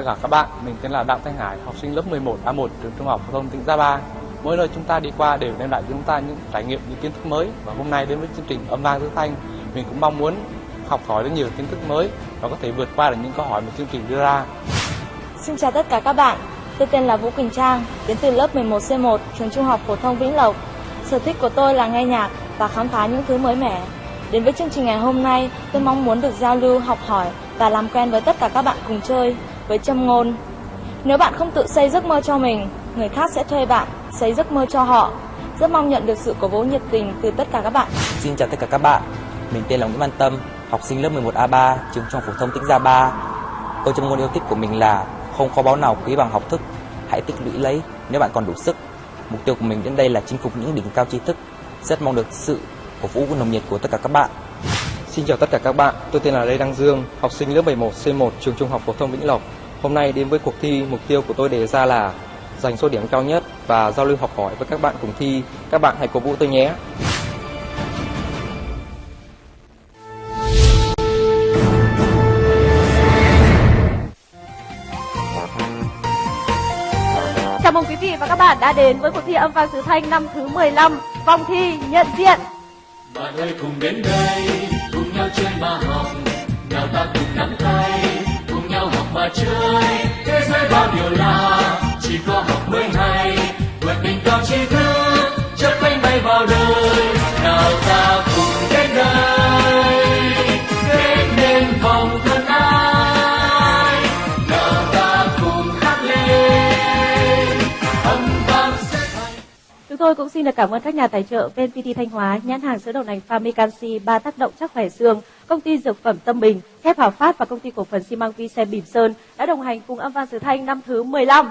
Vâng tất cả các bạn, mình tên là Đặng Thanh Hải, học sinh lớp 11 A1 trường Trung học phổ thông tỉnh Gia Ba. Mỗi nơi chúng ta đi qua đều đem lại cho chúng ta những trải nghiệm, những kiến thức mới và hôm nay đến với chương trình âm vang thứ thanh, mình cũng mong muốn học hỏi được nhiều kiến thức mới và có thể vượt qua được những câu hỏi mà chương trình đưa ra. Xin chào tất cả các bạn, tôi tên là Vũ Quỳnh Trang, đến từ lớp 11C1 trường Trung học phổ thông Vĩnh Lộc. Sở thích của tôi là nghe nhạc và khám phá những thứ mới mẻ. Đến với chương trình ngày hôm nay, tôi mong muốn được giao lưu, học hỏi và làm quen với tất cả các bạn cùng chơi với châm ngôn. Nếu bạn không tự xây giấc mơ cho mình, người khác sẽ thuê bạn xây giấc mơ cho họ. Rất mong nhận được sự cổ vũ nhiệt tình từ tất cả các bạn. Xin chào tất cả các bạn, mình tên là Nguyễn Văn Tâm, học sinh lớp 11A3, trường Trung học phổ thông Tĩnh Gia Ba. Câu châm ngôn yêu thích của mình là không kho báu nào quý bằng học thức, hãy tích lũy lấy nếu bạn còn đủ sức. Mục tiêu của mình đến đây là chinh phục những đỉnh cao tri thức. Rất mong được sự cổ vũ nồng nhiệt của tất cả các bạn. Xin chào tất cả các bạn, tôi tên là Lê Đăng Dương, học sinh lớp 11 C1 trường Trung học phổ thông Vĩnh Lộc. Hôm nay đến với cuộc thi, mục tiêu của tôi đề ra là giành số điểm cao nhất và giao lưu học hỏi với các bạn cùng thi. Các bạn hãy cổ vũ tôi nhé. Chào mừng quý vị và các bạn đã đến với cuộc thi âm vang xứ Thanh năm thứ 15, vòng thi nhận diện. bạn ơi cùng đến đây cùng nhau chơi mà học nào ta cùng nắm tay mà chơi. Thế giới bao điều lạ chỉ có học mới hay. Vượt đỉnh cao tri thức, chớp cánh bay vào đời. Nào ta tôi cũng xin được cảm ơn các nhà tài trợ VNPT Thanh Hóa, nhãn hàng sữa đậu nành Famicansi ba tác động chắc khỏe xương, công ty dược phẩm Tâm Bình, thép Hòa Phát và công ty cổ phần xi măng Vi Xe Bỉm Sơn đã đồng hành cùng âm vang sứ Thanh năm thứ 15.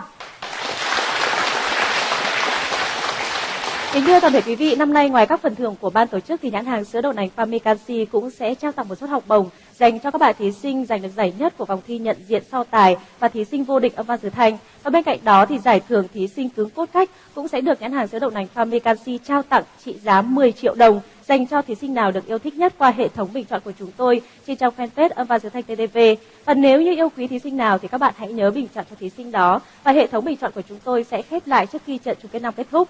Kính thưa toàn thể quý vị, năm nay ngoài các phần thưởng của ban tổ chức thì nhãn hàng sữa đậu nành Fami cũng sẽ trao tặng một suất học bổng dành cho các bạn thí sinh giành được giải nhất của vòng thi nhận diện sau tài và thí sinh vô địch âm văn Sử Thanh. Và bên cạnh đó thì giải thưởng thí sinh cứng cốt cách cũng sẽ được nhãn hàng sữa đậu nành Fami trao tặng trị giá 10 triệu đồng dành cho thí sinh nào được yêu thích nhất qua hệ thống bình chọn của chúng tôi trên trang fanpage âm văn xứ Thanh TTV. Và nếu như yêu quý thí sinh nào thì các bạn hãy nhớ bình chọn cho thí sinh đó và hệ thống bình chọn của chúng tôi sẽ khép lại trước khi trận chung kết năm kết thúc.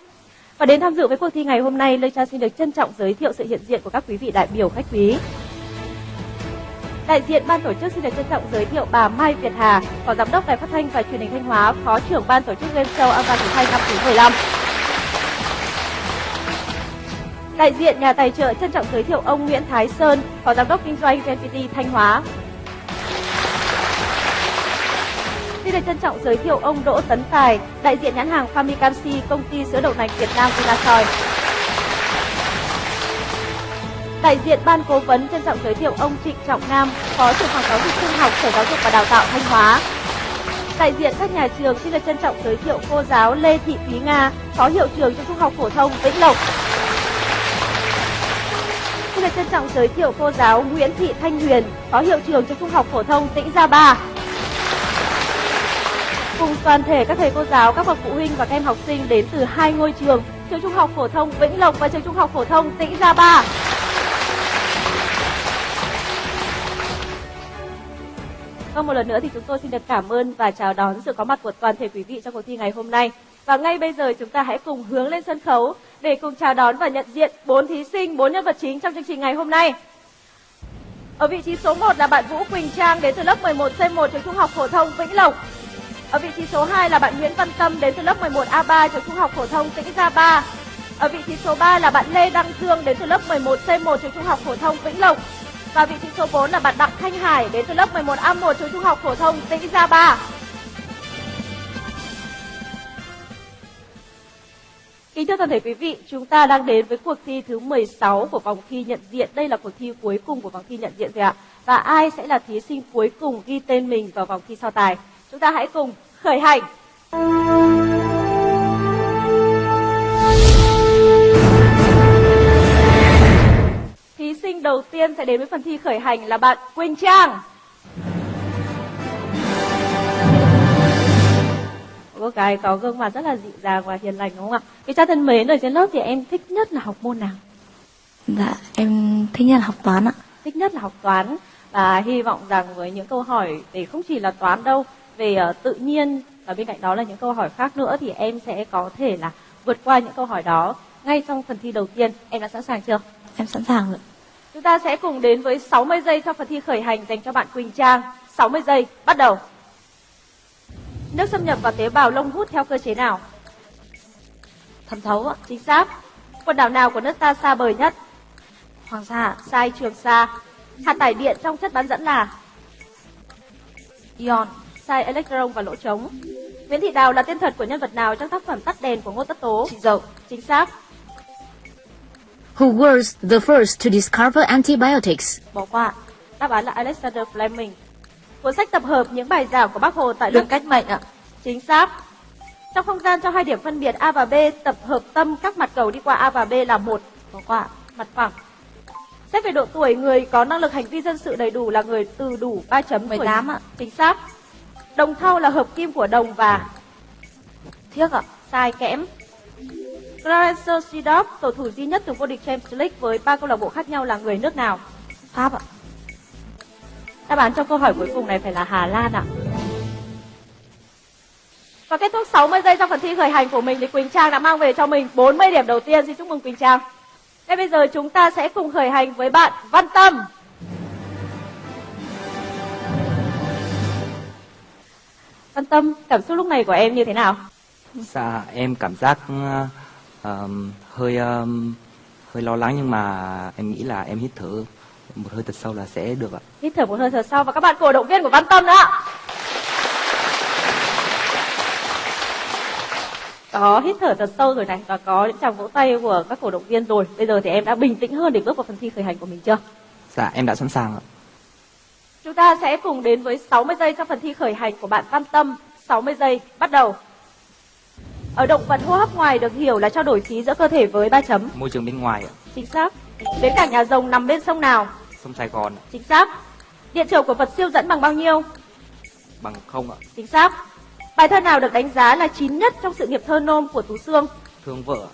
Và đến tham dự với cuộc thi ngày hôm nay, Lê Cha xin được trân trọng giới thiệu sự hiện diện của các quý vị đại biểu khách quý. Đại diện ban tổ chức xin được trân trọng giới thiệu bà Mai Việt Hà, Phó Giám đốc Đài Phát thanh và Truyền hình Thanh Hóa, Phó trưởng ban tổ chức game show âm Thanh năm thứ 15. Đại diện nhà tài trợ trân trọng giới thiệu ông Nguyễn Thái Sơn, Phó Giám đốc Kinh doanh VNPT Thanh Hóa. Xin được trân trọng giới thiệu ông Đỗ Tấn Tài, đại diện nhãn hàng Famicamsi, công ty sữa đậu nành Việt Nam Vinasoy. Đại diện ban cố vấn trân trọng giới thiệu ông Trịnh Trọng Nam, Phó trưởng phòng giáo dục trung học Sở Giáo dục và Đào tạo Thanh Hóa. Đại diện các nhà trường xin được trân trọng giới thiệu cô giáo Lê Thị Thúy Nga, Phó hiệu trưởng trường Trung học phổ thông Vĩnh Lộc. Xin được trân trọng giới thiệu cô giáo Nguyễn Thị Thanh Huyền, Phó hiệu trưởng trường Trung học phổ thông Tĩnh Gia Ba. Cùng toàn thể các thầy cô giáo, các bậc phụ huynh và các em học sinh đến từ hai ngôi trường, trường Trung học phổ thông Vĩnh Lộc và trường Trung học phổ thông Tĩnh Gia Ba. Và một lần nữa thì chúng tôi xin được cảm ơn và chào đón sự có mặt của toàn thể quý vị trong cuộc thi ngày hôm nay. Và ngay bây giờ chúng ta hãy cùng hướng lên sân khấu để cùng chào đón và nhận diện bốn thí sinh, bốn nhân vật chính trong chương trình ngày hôm nay. Ở vị trí số 1 là bạn Vũ Quỳnh Trang đến từ lớp 11C1 trường Trung học phổ thông Vĩnh Lộc. Ở vị trí số 2 là bạn Nguyễn Văn Tâm đến từ lớp 11A3 trường Trung học phổ thông Tĩnh Gia Ba. Ở vị trí số 3 là bạn Lê Đăng Dương đến từ lớp 11C1 trường Trung học phổ thông Vĩnh Lộc. Và vị trí số 4 là bạn Đặng Thanh Hải đến từ lớp 11A1 trường Trung học phổ thông Tĩnh Gia Ba. Kính thưa toàn thể quý vị, chúng ta đang đến với cuộc thi thứ 16 của vòng thi nhận diện. Đây là cuộc thi cuối cùng của vòng thi nhận diện rồi ạ. Và ai sẽ là thí sinh cuối cùng ghi tên mình vào vòng thi so tài? Chúng ta hãy cùng khởi hành. Thí sinh đầu tiên sẽ đến với phần thi khởi hành là bạn Quỳnh Trang. Cô gái có gương mặt rất là dịu dàng và hiền lành đúng không ạ? Quý cha thân mến, ở trên lớp thì em thích nhất là học môn nào? Dạ, em thích nhất là học toán ạ. Thích nhất là học toán và hy vọng rằng với những câu hỏi để không chỉ là toán đâu về ờ, tự nhiên và bên cạnh đó là những câu hỏi khác nữa thì em sẽ có thể là vượt qua những câu hỏi đó ngay trong phần thi đầu tiên. Em đã sẵn sàng chưa? Em sẵn sàng rồi. Chúng ta sẽ cùng đến với 60 giây cho phần thi khởi hành dành cho bạn Quỳnh Trang. 60 giây, bắt đầu. Nước xâm nhập vào tế bào lông hút theo cơ chế nào? Thẩm thấu ạ. Chính xác. Quần đảo nào của nước ta xa bờ nhất? Hoàng Sa. Sai Trường Sa. Hạt tải điện trong chất bán dẫn là? Ion. Sai electron và lỗ trống. Nguyễn Thị Đào là tên thật của nhân vật nào trong tác phẩm Tắt đèn của Ngô Tất Tố? Chị Dậu. Chính xác. Who was the first to discover antibiotics? Bỏ qua. Đáp án là Alexander Fleming. Cuốn sách tập hợp những bài giảng của Bác Hồ tại Đường cách mệnh ạ. Chính xác. Trong không gian cho hai điểm phân biệt A và B, tập hợp tâm các mặt cầu đi qua A và B là một. Bỏ qua. Mặt phẳng. Xét về độ tuổi, người có năng lực hành vi dân sự đầy đủ là người từ đủ 3 chấm tuổi 18 ạ. Chính xác. Đồng thau là hợp kim của đồng và Thiếc ạ. sai kẽm. Clarence Seedorf, cầu thủ duy nhất từng vô địch Champions League với ba câu lạc bộ khác nhau là người nước nào? Pháp ạ. Đáp án trong câu hỏi cuối cùng này phải là Hà Lan ạ. Và kết thúc 60 giây trong phần thi khởi hành của mình thì Quỳnh Trang đã mang về cho mình 40 điểm đầu tiên. Xin chúc mừng Quỳnh Trang. Ngay bây giờ chúng ta sẽ cùng khởi hành với bạn Văn Tâm. Văn Tâm, cảm xúc lúc này của em như thế nào? Dạ em cảm giác ờm, hơi ờm, hơi lo lắng nhưng mà em nghĩ là em hít thở một hơi thật sâu là sẽ được ạ. Hít thở một hơi thở sau và các bạn cổ động viên của Văn Tâm nữa. Có hít thở thật sâu rồi này và có những tràng vỗ tay của các cổ động viên rồi. Bây giờ thì em đã bình tĩnh hơn để bước vào phần thi khởi hành của mình chưa? Dạ em đã sẵn sàng ạ. Chúng ta sẽ cùng đến với 60 giây trong phần thi khởi hành của bạn Văn Tâm. 60 giây, bắt đầu. Ở động vật hô hấp ngoài được hiểu là trao đổi khí giữa cơ thể với ba chấm. Môi trường bên ngoài ạ, Chính xác. Bến cảng nhà rồng nằm bên sông nào? sông Sài Gòn ạ, Chính xác. Điện trở của vật siêu dẫn bằng bao nhiêu? bằng không ạ, Chính xác. Bài thơ nào được đánh giá là chín nhất trong sự nghiệp thơ nôm của Tú Xương? thương vợ.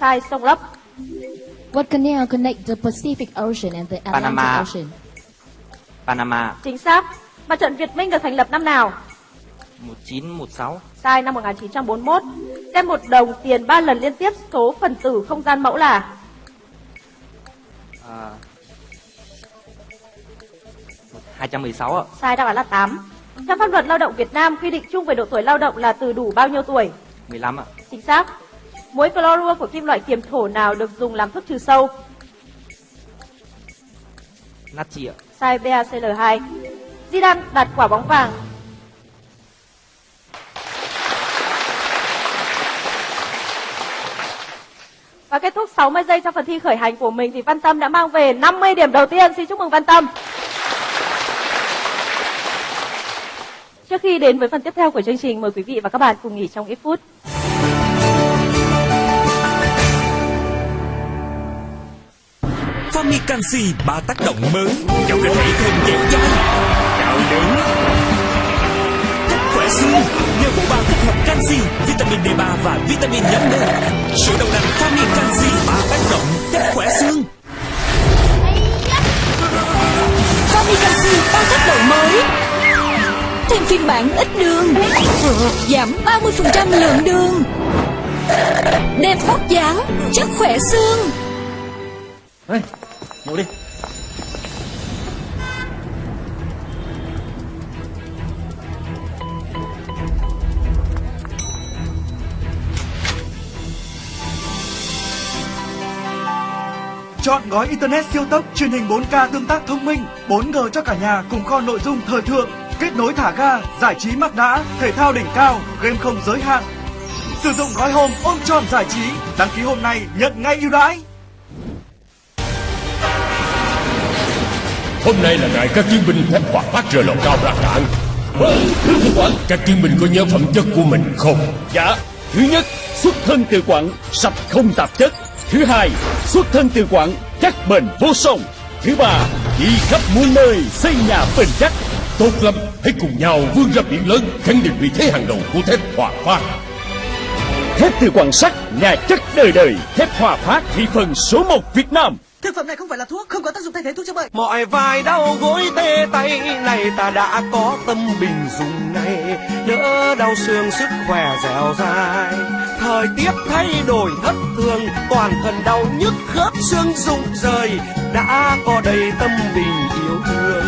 Sai sông lấp. What canal connects the Pacific Ocean and the Atlantic Panama. Ocean? Panama Chính xác. Mặt trận Việt Minh được thành lập năm nào? 1916 Sai năm 1941. Xem một đồng tiền ba lần liên tiếp số phần tử không gian mẫu là à, 216 ạ, sai đáp án là 8. Trong pháp luật lao động Việt Nam quy định chung về độ tuổi lao động là từ đủ bao nhiêu tuổi? 15 ạ, Chính xác. Muối clorua của kim loại kiềm thổ nào được dùng làm thuốc trừ sâu? natri ạ, Sai BaCl2. Zidane đặt quả bóng vàng. Và kết thúc 60 giây trong phần thi khởi hành của mình thì Văn Tâm đã mang về 50 điểm đầu tiên. Xin chúc mừng Văn Tâm. Trước khi đến với phần tiếp theo của chương trình, mời quý vị và các bạn cùng nghỉ trong ít phút. Canxi ba tác động mới. Cho cơ thể thêm dẻo dai, cao lớn, thích khỏe xương nhờ bộ ba kết hợp canxi, vitamin D3 và vitamin nhóm D. Sữa đậu nành Fami Canxi ba tác động thích khỏe xương. Fami Canxi ba tác động mới. Thêm phiên bản ít đường Giảm 30% lượng đường. Đẹp vóc dáng Chắc khỏe xương. Ê, ngồi đi. Chọn gói Internet siêu tốc truyền hình 4K tương tác thông minh, 4G cho cả nhà cùng kho nội dung thời thượng, kết nối thả ga, giải trí mắc đã, thể thao đỉnh cao, game không giới hạn. Sử dụng gói home ôm tròn giải trí, đăng ký hôm nay nhận ngay ưu đãi. Hôm nay là ngày các chiến binh thép hỏa phát rời lò cao ra cạn. Các chiến binh có nhớ phẩm chất của mình không? Dạ, thứ nhất, xuất thân từ quặng, sạch không tạp chất. Thứ hai, xuất thân từ quặng, chắc bền vô song. Thứ ba, đi khắp muôn nơi, xây nhà bền chắc. Tốt lắm, hãy cùng nhau vươn ra biển lớn, khẳng định vị thế hàng đầu của thép hỏa phát. Thép từ quặng sắt, nhà chất đời đời, thép hòa phát thị phần số 1 Việt Nam. Thực phẩm này không phải là thuốc, không có tác dụng thay thế thuốc chữa bệnh. Mọi vai đau gối tê tay này ta đã có tâm bình dùng này đỡ đau xương sức khỏe dẻo dai. Thời tiết thay đổi thất thường, toàn thân đau nhức khớp xương rụng rời đã có đầy tâm bình yêu thương.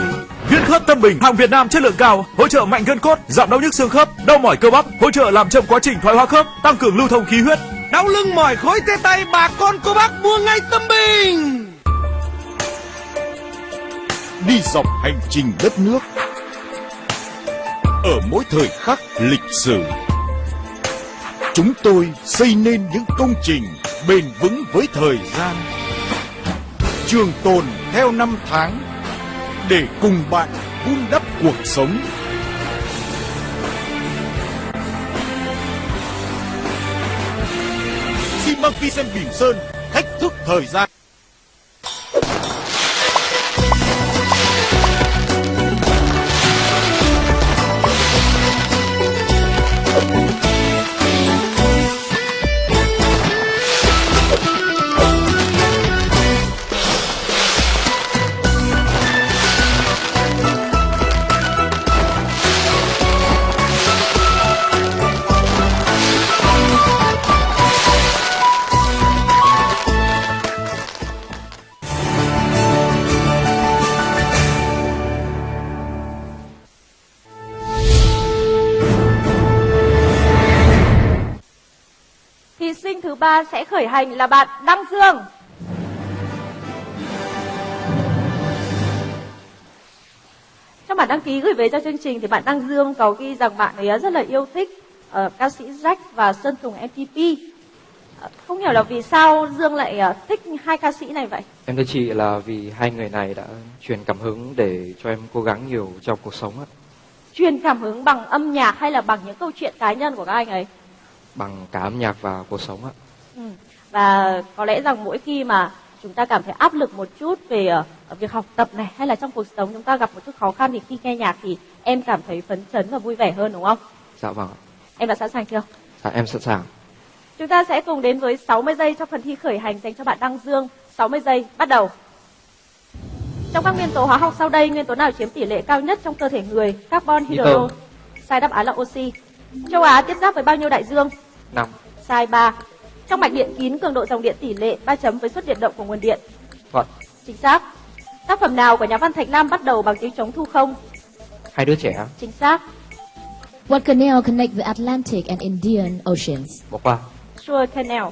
Viên khớp Tâm Bình, hàng Việt Nam chất lượng cao, hỗ trợ mạnh gân cốt, giảm đau nhức xương khớp, đau mỏi cơ bắp, hỗ trợ làm chậm quá trình thoái hóa khớp, tăng cường lưu thông khí huyết. Đau lưng mỏi khối tê tay bà con cô bác mua ngay Tâm Bình đi dọc hành trình đất nước. Ở mỗi thời khắc lịch sử, chúng tôi xây nên những công trình bền vững với thời gian, trường tồn theo năm tháng để cùng bạn vun đắp cuộc sống. Xi măng xem Bình Sơn thách thức thời gian. Khởi hành là bạn Đăng Dương. Trong bản đăng ký gửi về cho chương trình thì bạn Đăng Dương có ghi rằng bạn ấy rất là yêu thích ờ, ca sĩ Jack và Sơn Tùng MTP. Ờ, không hiểu là vì sao Dương lại ờ, thích hai ca sĩ này vậy? Em thưa chị là vì hai người này đã truyền cảm hứng để cho em cố gắng nhiều trong cuộc sống ạ. Truyền cảm hứng bằng âm nhạc hay là bằng những câu chuyện cá nhân của các anh ấy? Bằng cả âm nhạc và cuộc sống ạ. Ừ. Và có lẽ rằng mỗi khi mà chúng ta cảm thấy áp lực một chút về ờ, việc học tập này hay là trong cuộc sống chúng ta gặp một chút khó khăn thì khi nghe nhạc thì em cảm thấy phấn chấn và vui vẻ hơn đúng không? Dạ vâng ạ. Em đã sẵn sàng chưa? Dạ em sẵn sàng. Chúng ta sẽ cùng đến với 60 giây cho phần thi khởi hành dành cho bạn Đăng Dương. 60 giây bắt đầu. Trong các nguyên tố hóa học sau đây, nguyên tố nào chiếm tỷ lệ cao nhất trong cơ thể người? Carbon, hydro. Sai đáp án là oxy. Châu Á tiếp giáp với bao nhiêu đại dương? Năm. Sai 3. Trong mạch điện kín cường độ dòng điện tỷ lệ 3 chấm với suất điện động của nguồn điện. Thuận. Chính xác. Tác phẩm nào của nhà văn Thạch Lam bắt đầu bằng tiếng trống thu không? Hai đứa trẻ. Chính xác. What canal connect the Atlantic and Indian Oceans? Bỏ qua. Suez Canal.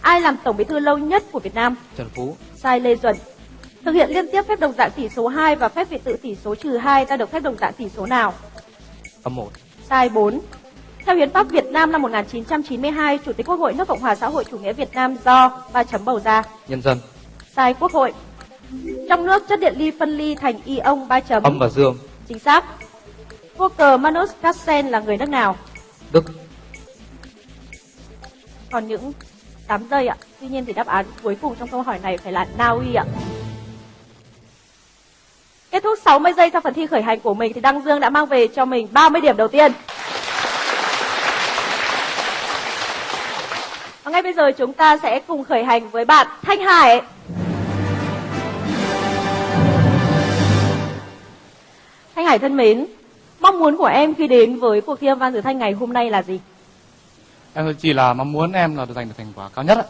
Ai làm tổng bí thư lâu nhất của Việt Nam? Trần Phú. Sai Lê Duẩn. Thực hiện liên tiếp phép đồng dạng tỷ số 2 và phép vị tự tỷ số trừ 2 ta được phép đồng dạng tỷ số nào? Âm một. Sai 4. Theo Hiến pháp Việt Nam năm 1992, Chủ tịch Quốc hội nước Cộng hòa xã hội chủ nghĩa Việt Nam do ba chấm bầu ra. Nhân dân. Sai Quốc hội. Trong nước chất điện ly phân ly thành ion ba chấm. Âm và dương. Chính xác. Cờ Magnus Carlsen là người nước nào? Đức. Còn những 8 giây ạ. Tuy nhiên thì đáp án cuối cùng trong câu hỏi này phải là Na Uy ạ. Kết thúc 60 giây cho phần thi khởi hành của mình thì Đăng Dương đã mang về cho mình 30 điểm đầu tiên. Và ngay bây giờ chúng ta sẽ cùng khởi hành với bạn Thanh Hải. Thanh Hải thân mến, mong muốn của em khi đến với cuộc thi âm văn từ Thanh ngày hôm nay là gì? Em chỉ là mong muốn em là giành được thành quả cao nhất ạ.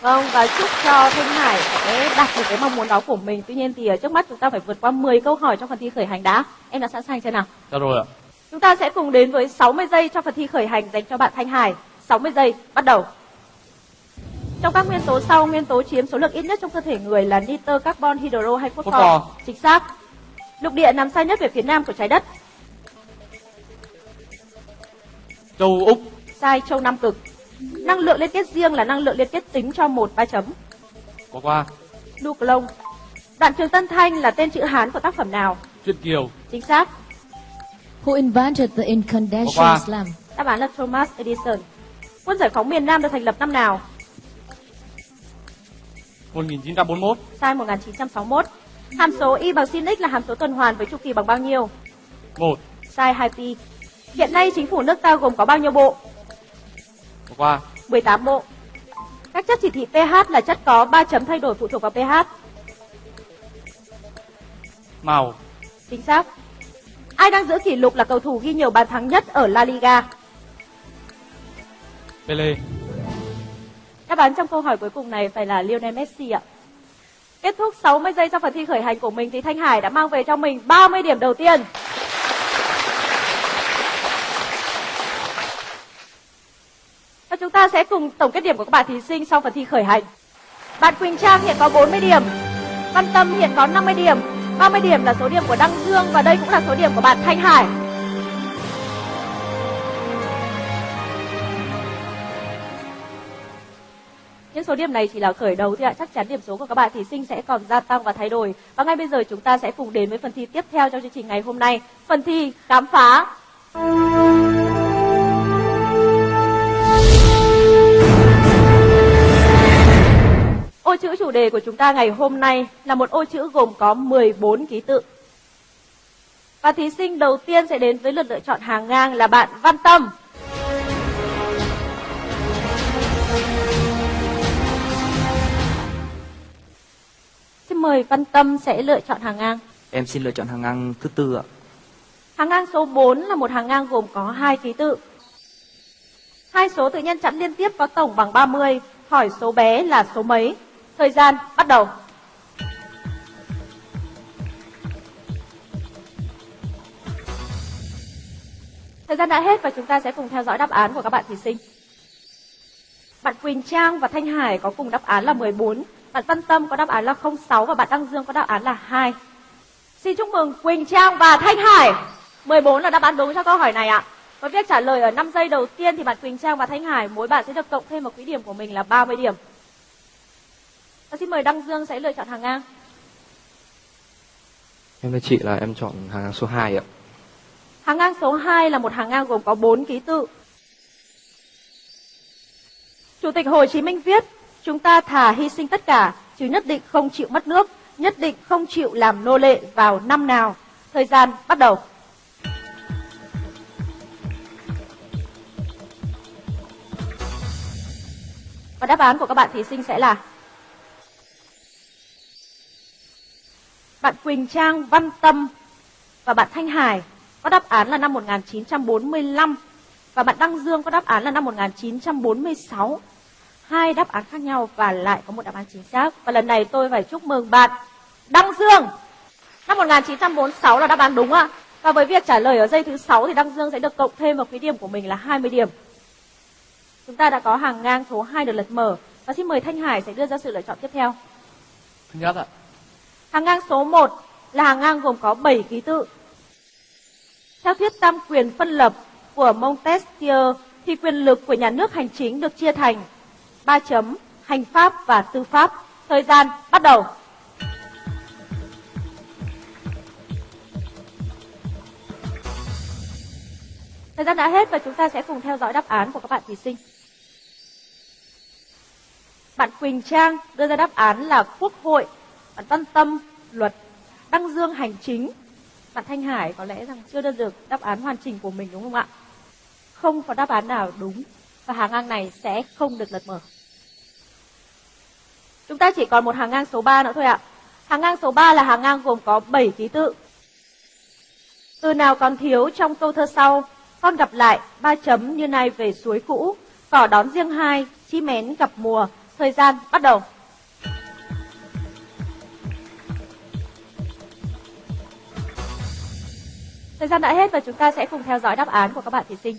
Vâng, và chúc cho Thanh Hải sẽ đạt được cái mong muốn đó của mình. Tuy nhiên thì ở trước mắt chúng ta phải vượt qua 10 câu hỏi trong phần thi khởi hành đã. Em đã sẵn sàng chưa nào? Dạ rồi ạ. Chúng ta sẽ cùng đến với 60 giây cho phần thi khởi hành dành cho bạn Thanh Hải. 60 giây, bắt đầu. Trong các nguyên tố sau, nguyên tố chiếm số lượng ít nhất trong cơ thể người là nitơ, carbon, hydro hay phosphor? Phosphor. Chính xác. Lục địa nằm xa nhất về phía nam của trái đất. Châu Úc, Sai châu Nam Cực. Năng lượng liên kết riêng là năng lượng liên kết tính cho một ba chấm. bỏ qua. Nucleon. Đoạn trường Tân Thanh là tên chữ Hán của tác phẩm nào? Chuyện Kiều, Chính xác. Who invented the incandescent lamp? Đáp án là Thomas Edison. Quân giải phóng miền Nam được thành lập năm nào? 1941, Sai 1961. Hàm số y bằng sin x là hàm số tuần hoàn với chu kỳ bằng bao nhiêu? 1, Sai 2pi. Hiện nay chính phủ nước ta gồm có bao nhiêu bộ? bỏ qua. 18 bộ. Các chất chỉ thị pH là chất có 3 chấm thay đổi phụ thuộc vào pH. Màu. Chính xác. Ai đang giữ kỷ lục là cầu thủ ghi nhiều bàn thắng nhất ở La Liga? Pele. Đáp án trong câu hỏi cuối cùng này phải là Lionel Messi ạ. Kết thúc 60 giây trong phần thi khởi hành của mình thì Thanh Hải đã mang về cho mình 30 điểm đầu tiên. Và chúng ta sẽ cùng tổng kết điểm của các bạn thí sinh sau phần thi khởi hành. Bạn Quỳnh Trang hiện có 40 điểm, Văn Tâm hiện có 50 điểm, 30 điểm là số điểm của Đăng Dương và đây cũng là số điểm của bạn Thanh Hải. Những số điểm này chỉ là khởi đầu thì ạ, chắc chắn điểm số của các bạn thí sinh sẽ còn gia tăng và thay đổi. Và ngay bây giờ chúng ta sẽ cùng đến với phần thi tiếp theo trong chương trình ngày hôm nay, phần thi khám phá. Ô chữ chủ đề của chúng ta ngày hôm nay là một ô chữ gồm có 14 ký tự. Và thí sinh đầu tiên sẽ đến với lượt lựa chọn hàng ngang là bạn Văn Tâm. Mời Văn Tâm sẽ lựa chọn hàng ngang. Em xin lựa chọn hàng ngang thứ tư ạ. Hàng ngang số 4 là một hàng ngang gồm có hai ký tự. Hai số tự nhân chẵn liên tiếp có tổng bằng 30, hỏi số bé là số mấy. Thời gian bắt đầu. Thời gian đã hết và chúng ta sẽ cùng theo dõi đáp án của các bạn thí sinh. Bạn Quỳnh Trang và Thanh Hải có cùng đáp án là 14, bạn Văn Tâm có đáp án là 06 và bạn Đăng Dương có đáp án là 2. Xin chúc mừng Quỳnh Trang và Thanh Hải. 14 là đáp án đúng cho câu hỏi này ạ. Với việc trả lời ở 5 giây đầu tiên thì bạn Quỳnh Trang và Thanh Hải mỗi bạn sẽ được cộng thêm một quỹ điểm của mình là 30 điểm. Và xin mời Đăng Dương sẽ lựa chọn hàng ngang. Em với chị là em chọn hàng ngang số 2 ạ. Hàng ngang số 2 là một hàng ngang gồm có 4 ký tự. Chủ tịch Hồ Chí Minh viết, chúng ta thà hy sinh tất cả, chứ nhất định không chịu mất nước, nhất định không chịu làm nô lệ vào năm nào. Thời gian bắt đầu. Và đáp án của các bạn thí sinh sẽ là Bạn Quỳnh Trang, Văn Tâm và bạn Thanh Hải có đáp án là năm 1945 và bạn Đăng Dương có đáp án là năm 1946. Hai đáp án khác nhau và lại có một đáp án chính xác. Và lần này tôi phải chúc mừng bạn Đăng Dương. Năm 1946 là đáp án đúng ạ. Và với việc trả lời ở giây thứ 6 thì Đăng Dương sẽ được cộng thêm một cái điểm của mình là 20 điểm. Chúng ta đã có hàng ngang số 2 được lật mở. Và xin mời Thanh Hải sẽ đưa ra sự lựa chọn tiếp theo. Thứ nhất ạ. Hàng ngang số 1 là hàng ngang gồm có 7 ký tự. Theo thuyết tam quyền phân lập của Montesquieu thì quyền lực của nhà nước hành chính được chia thành 3 chấm, hành pháp và tư pháp. Thời gian bắt đầu. Thời gian đã hết và chúng ta sẽ cùng theo dõi đáp án của các bạn thí sinh. Bạn Quỳnh Trang đưa ra đáp án là Quốc hội, bạn Văn Tâm luật, Đăng Dương hành chính. Bạn Thanh Hải có lẽ rằng chưa đưa được đáp án hoàn chỉnh của mình đúng không ạ? Không có đáp án nào đúng và hàng ngang này sẽ không được lật mở. Chúng ta chỉ còn một hàng ngang số 3 nữa thôi ạ. Hàng ngang số 3 là hàng ngang gồm có 7 ký tự. Từ nào còn thiếu trong câu thơ sau, con gặp lại ba chấm như này về suối cũ, cỏ đón riêng hai, chim én gặp mùa, thời gian bắt đầu. Thời gian đã hết và chúng ta sẽ cùng theo dõi đáp án của các bạn thí sinh.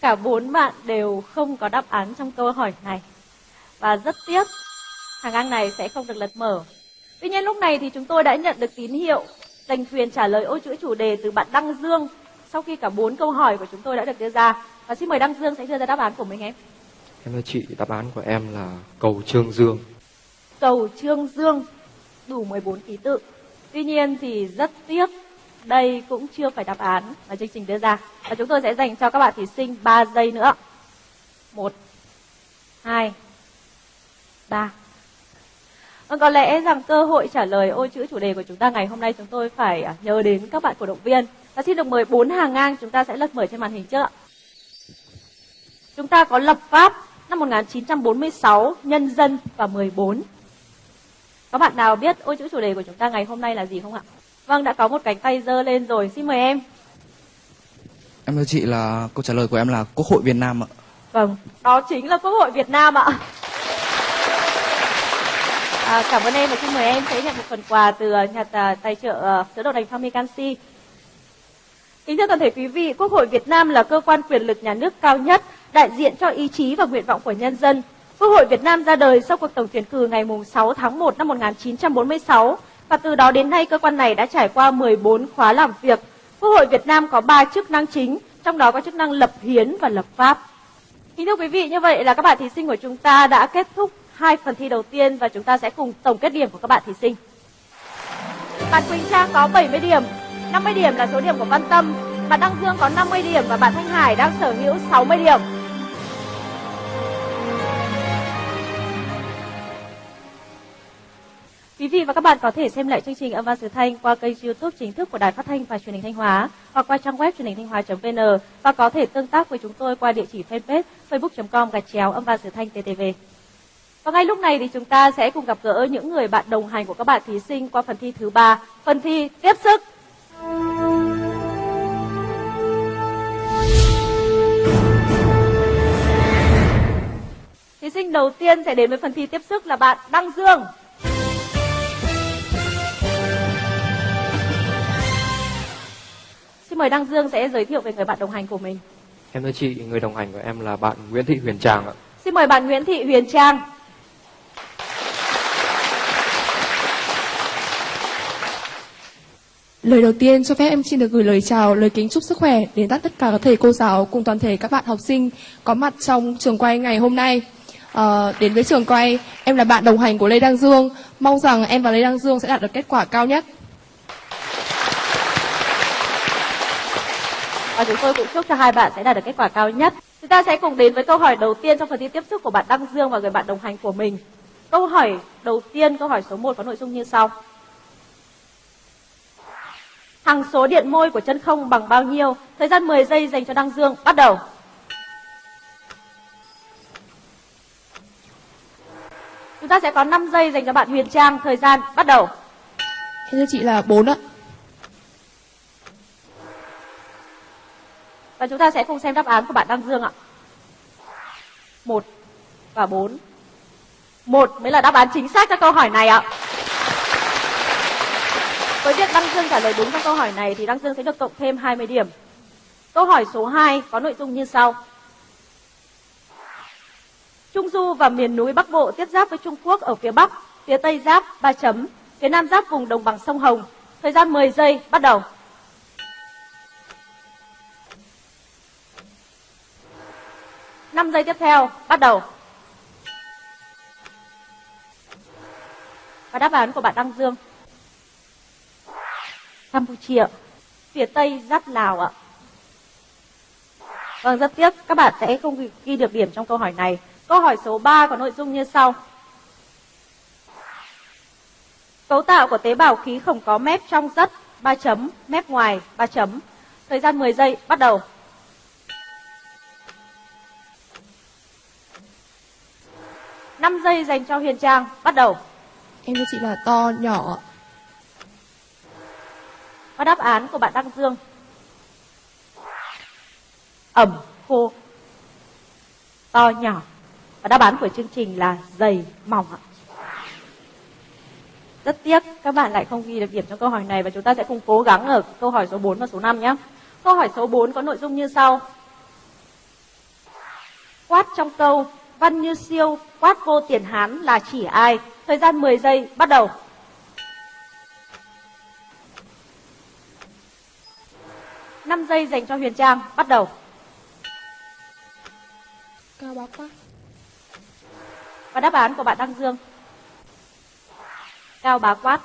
Cả bốn bạn đều không có đáp án trong câu hỏi này. Và rất tiếc, hàng ngang này sẽ không được lật mở. Tuy nhiên lúc này thì chúng tôi đã nhận được tín hiệu giành quyền trả lời ô chữ chủ đề từ bạn Đăng Dương sau khi cả bốn câu hỏi của chúng tôi đã được đưa ra. Và xin mời Đăng Dương sẽ đưa ra đáp án của mình em. Em thưa chị, đáp án của em là cầu Trương Dương. Cầu Trương Dương đủ 14 ký tự. Tuy nhiên thì rất tiếc đây cũng chưa phải đáp án mà chương trình đưa ra. Và chúng tôi sẽ dành cho các bạn thí sinh 3 giây nữa. 1 2 3 Vâng, có lẽ rằng cơ hội trả lời ô chữ chủ đề của chúng ta ngày hôm nay chúng tôi phải à, nhớ đến các bạn cổ động viên. Và xin được mời bốn hàng ngang chúng ta sẽ lật mở trên màn hình trước ạ. Chúng ta có lập pháp năm 1946, nhân dân và 14. Có bạn nào biết ô chữ chủ đề của chúng ta ngày hôm nay là gì không ạ? Vâng, đã có một cánh tay giơ lên rồi. Xin mời em. Em thưa chị là câu trả lời của em là Quốc hội Việt Nam ạ. Vâng, đó chính là Quốc hội Việt Nam ạ. À, cảm ơn em và xin mời em sẽ nhận một phần quà từ à, nhà tài trợ à, sữa đậu nành Tommy Canxi. Kính thưa toàn thể quý vị, Quốc hội Việt Nam là cơ quan quyền lực nhà nước cao nhất, đại diện cho ý chí và nguyện vọng của nhân dân. Quốc hội Việt Nam ra đời sau cuộc tổng tuyển cử ngày 6 tháng 1 năm 1946 và từ đó đến nay cơ quan này đã trải qua 14 khóa làm việc. Quốc hội Việt Nam có 3 chức năng chính, trong đó có chức năng lập hiến và lập pháp. Kính thưa quý vị, như vậy là các bạn thí sinh của chúng ta đã kết thúc hai phần thi đầu tiên và chúng ta sẽ cùng tổng kết điểm của các bạn thí sinh. Bạn Quỳnh Trang có 70 điểm, 50 điểm là số điểm của Văn Tâm, bạn Đăng Dương có 50 điểm và bạn Thanh Hải đang sở hữu 60 điểm. Quý vị và các bạn có thể xem lại chương trình âm vang xứ thanh qua kênh YouTube chính thức của Đài Phát thanh và Truyền hình Thanh Hóa hoặc qua trang web truyền hình thanh hóa.vn và có thể tương tác với chúng tôi qua địa chỉ fanpage facebook.com gạch chéo âm vang xứ thanh ttv. Và ngay lúc này thì chúng ta sẽ cùng gặp gỡ những người bạn đồng hành của các bạn thí sinh qua phần thi thứ ba, phần thi tiếp sức. Thí sinh đầu tiên sẽ đến với phần thi tiếp sức là bạn Đăng Dương. Xin mời Đăng Dương sẽ giới thiệu về người bạn đồng hành của mình. Em thưa chị, người đồng hành của em là bạn Nguyễn Thị Huyền Trang ạ. Xin mời bạn Nguyễn Thị Huyền Trang. Lời đầu tiên cho phép em xin được gửi lời chào, lời kính chúc sức khỏe đến tất cả các thầy cô giáo cùng toàn thể các bạn học sinh có mặt trong trường quay ngày hôm nay. À, đến với trường quay, em là bạn đồng hành của Lê Đăng Dương. Mong rằng em và Lê Đăng Dương sẽ đạt được kết quả cao nhất. Và chúng tôi cũng chúc cho hai bạn sẽ đạt được kết quả cao nhất. Chúng ta sẽ cùng đến với câu hỏi đầu tiên trong phần thi tiếp sức của bạn Đăng Dương và người bạn đồng hành của mình. Câu hỏi đầu tiên, câu hỏi số 1 có nội dung như sau. Hằng số điện môi của chân không bằng bao nhiêu? Thời gian 10 giây dành cho Đăng Dương. Bắt đầu. Chúng ta sẽ có 5 giây dành cho bạn Huyền Trang. Thời gian bắt đầu. Thưa chị là 4 ạ. Và chúng ta sẽ cùng xem đáp án của bạn Đăng Dương ạ. 1 và 4. 1 mới là đáp án chính xác cho câu hỏi này ạ. Với việc Đăng Dương trả lời đúng trong câu hỏi này thì Đăng Dương sẽ được cộng thêm 20 điểm. Câu hỏi số 2 có nội dung như sau. Trung Du và miền núi Bắc Bộ tiếp giáp với Trung Quốc ở phía Bắc, phía Tây giáp 3 chấm, phía Nam giáp vùng đồng bằng sông Hồng. Thời gian 10 giây, bắt đầu. năm giây tiếp theo, bắt đầu. Và đáp án của bạn Đăng Dương. Campuchia, phía Tây giáp Lào ạ. Vâng, rất tiếc các bạn sẽ không ghi- được điểm trong câu hỏi này. Câu hỏi số 3 có nội dung như sau. Cấu tạo của tế bào khí không có mép trong rất 3 chấm, mép ngoài 3 chấm. Thời gian 10 giây, bắt đầu. năm giây dành cho Huyền Trang, bắt đầu. Em cho chị là to, nhỏ ạ. Và đáp án của bạn Đăng Dương. Ẩm, khô, to, nhỏ. Và đáp án của chương trình là dày, mỏng ạ. Rất tiếc các bạn lại không ghi được điểm trong câu hỏi này và chúng ta sẽ cùng cố gắng ở câu hỏi số 4 và số 5 nhé. Câu hỏi số 4 có nội dung như sau. Quát trong câu Văn Như Siêu quát vô tiền Hán là chỉ ai? Thời gian 10 giây, bắt đầu. Năm giây dành cho Huyền Trang, bắt đầu. Cao bá quát. Và đáp án của bạn Đăng Dương. Cao bá quát.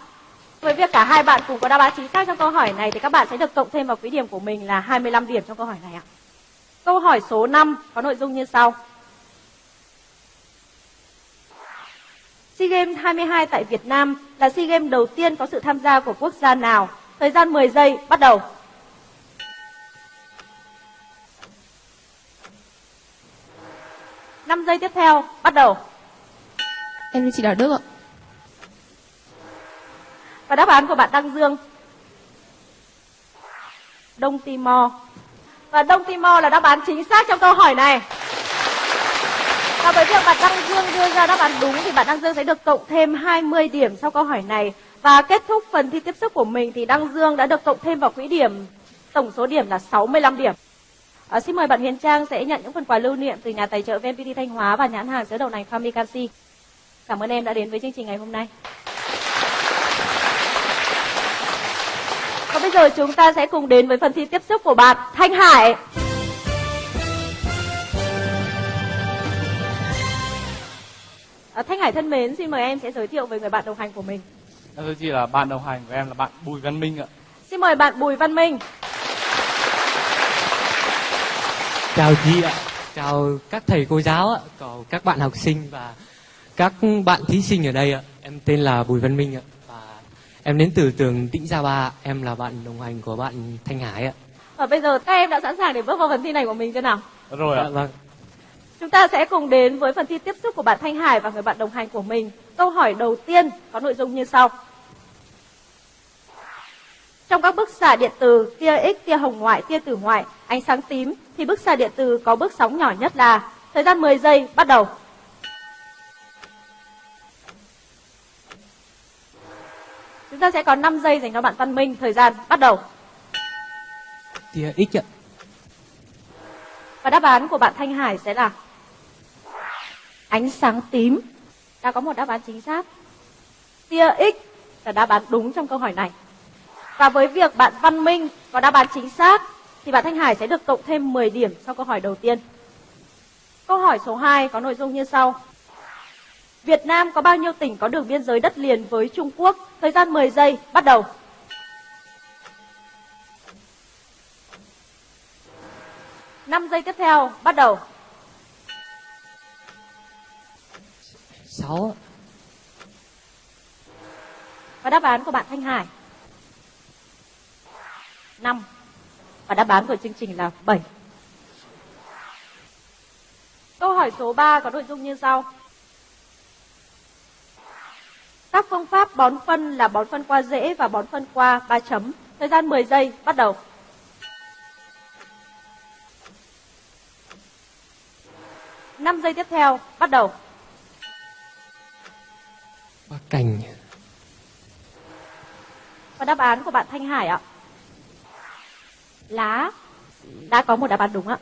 Với việc cả hai bạn cùng có đáp án chính xác trong câu hỏi này thì các bạn sẽ được cộng thêm vào quỹ điểm của mình là 25 điểm trong câu hỏi này ạ. Câu hỏi số 5 có nội dung như sau. SEA Games 22 tại Việt Nam là SEA Games đầu tiên có sự tham gia của quốc gia nào? Thời gian 10 giây, bắt đầu. Giây tiếp theo, bắt đầu. Em thưa chị Đào Đức ạ. Và đáp án của bạn Đăng Dương. Đông Timor. Và Đông Timor là đáp án chính xác trong câu hỏi này. Và với việc bạn Đăng Dương đưa ra đáp án đúng thì bạn Đăng Dương sẽ được cộng thêm 20 điểm sau câu hỏi này. Và kết thúc phần thi tiếp sức của mình thì Đăng Dương đã được cộng thêm vào quỹ điểm tổng số điểm là 65 điểm. À, xin mời bạn Huyền Trang sẽ nhận những phần quà lưu niệm từ nhà tài trợ VNPT Thanh Hóa và nhãn hàng sữa đậu nành Family Cảm ơn em đã đến với chương trình ngày hôm nay. Và bây giờ chúng ta sẽ cùng đến với phần thi tiếp sức của bạn Thanh Hải. À, Thanh Hải thân mến, xin mời em sẽ giới thiệu về người bạn đồng hành của mình. Em thưa chị là bạn đồng hành của em là bạn Bùi Văn Minh ạ. Xin mời bạn Bùi Văn Minh. Chào chị ạ, chào các thầy cô giáo ạ, chào các bạn học sinh và các bạn thí sinh ở đây ạ. Em tên là Bùi Văn Minh ạ và em đến từ trường Tĩnh Gia Ba, em là bạn đồng hành của bạn Thanh Hải ạ. Và bây giờ các em đã sẵn sàng để bước vào phần thi này của mình chưa nào? Rồi ạ. Dạ, vâng. Chúng ta sẽ cùng đến với phần thi tiếp sức của bạn Thanh Hải và người bạn đồng hành của mình. Câu hỏi đầu tiên có nội dung như sau. Trong các bức xạ điện từ tia X, tia hồng ngoại, tia tử ngoại, ánh sáng tím thì bức xạ điện từ có bước sóng nhỏ nhất là thời gian 10 giây bắt đầu. Chúng ta sẽ có 5 giây dành cho bạn Văn Minh, thời gian bắt đầu. Tia X ạ. Và đáp án của bạn Thanh Hải sẽ là ánh sáng tím. Đã có một đáp án chính xác. Tia X là đáp án đúng trong câu hỏi này. Và với việc bạn Văn Minh có đáp án chính xác thì bạn Thanh Hải sẽ được cộng thêm 10 điểm sau câu hỏi đầu tiên. Câu hỏi số 2 có nội dung như sau. Việt Nam có bao nhiêu tỉnh có đường biên giới đất liền với Trung Quốc? Thời gian 10 giây, bắt đầu. Năm giây tiếp theo, bắt đầu. 6 ạ. Và đáp án của bạn Thanh Hải 5 Và đáp án của chương trình là 7 Câu hỏi số 3 có nội dung như sau. Các phương pháp bón phân là bón phân qua rễ và bón phân qua 3 chấm. Thời gian 10 giây, bắt đầu. 5 giây tiếp theo, bắt đầu. Qua cành. Và đáp án của bạn Thanh Hải ạ. Lá. Đã có một đáp án đúng ạ.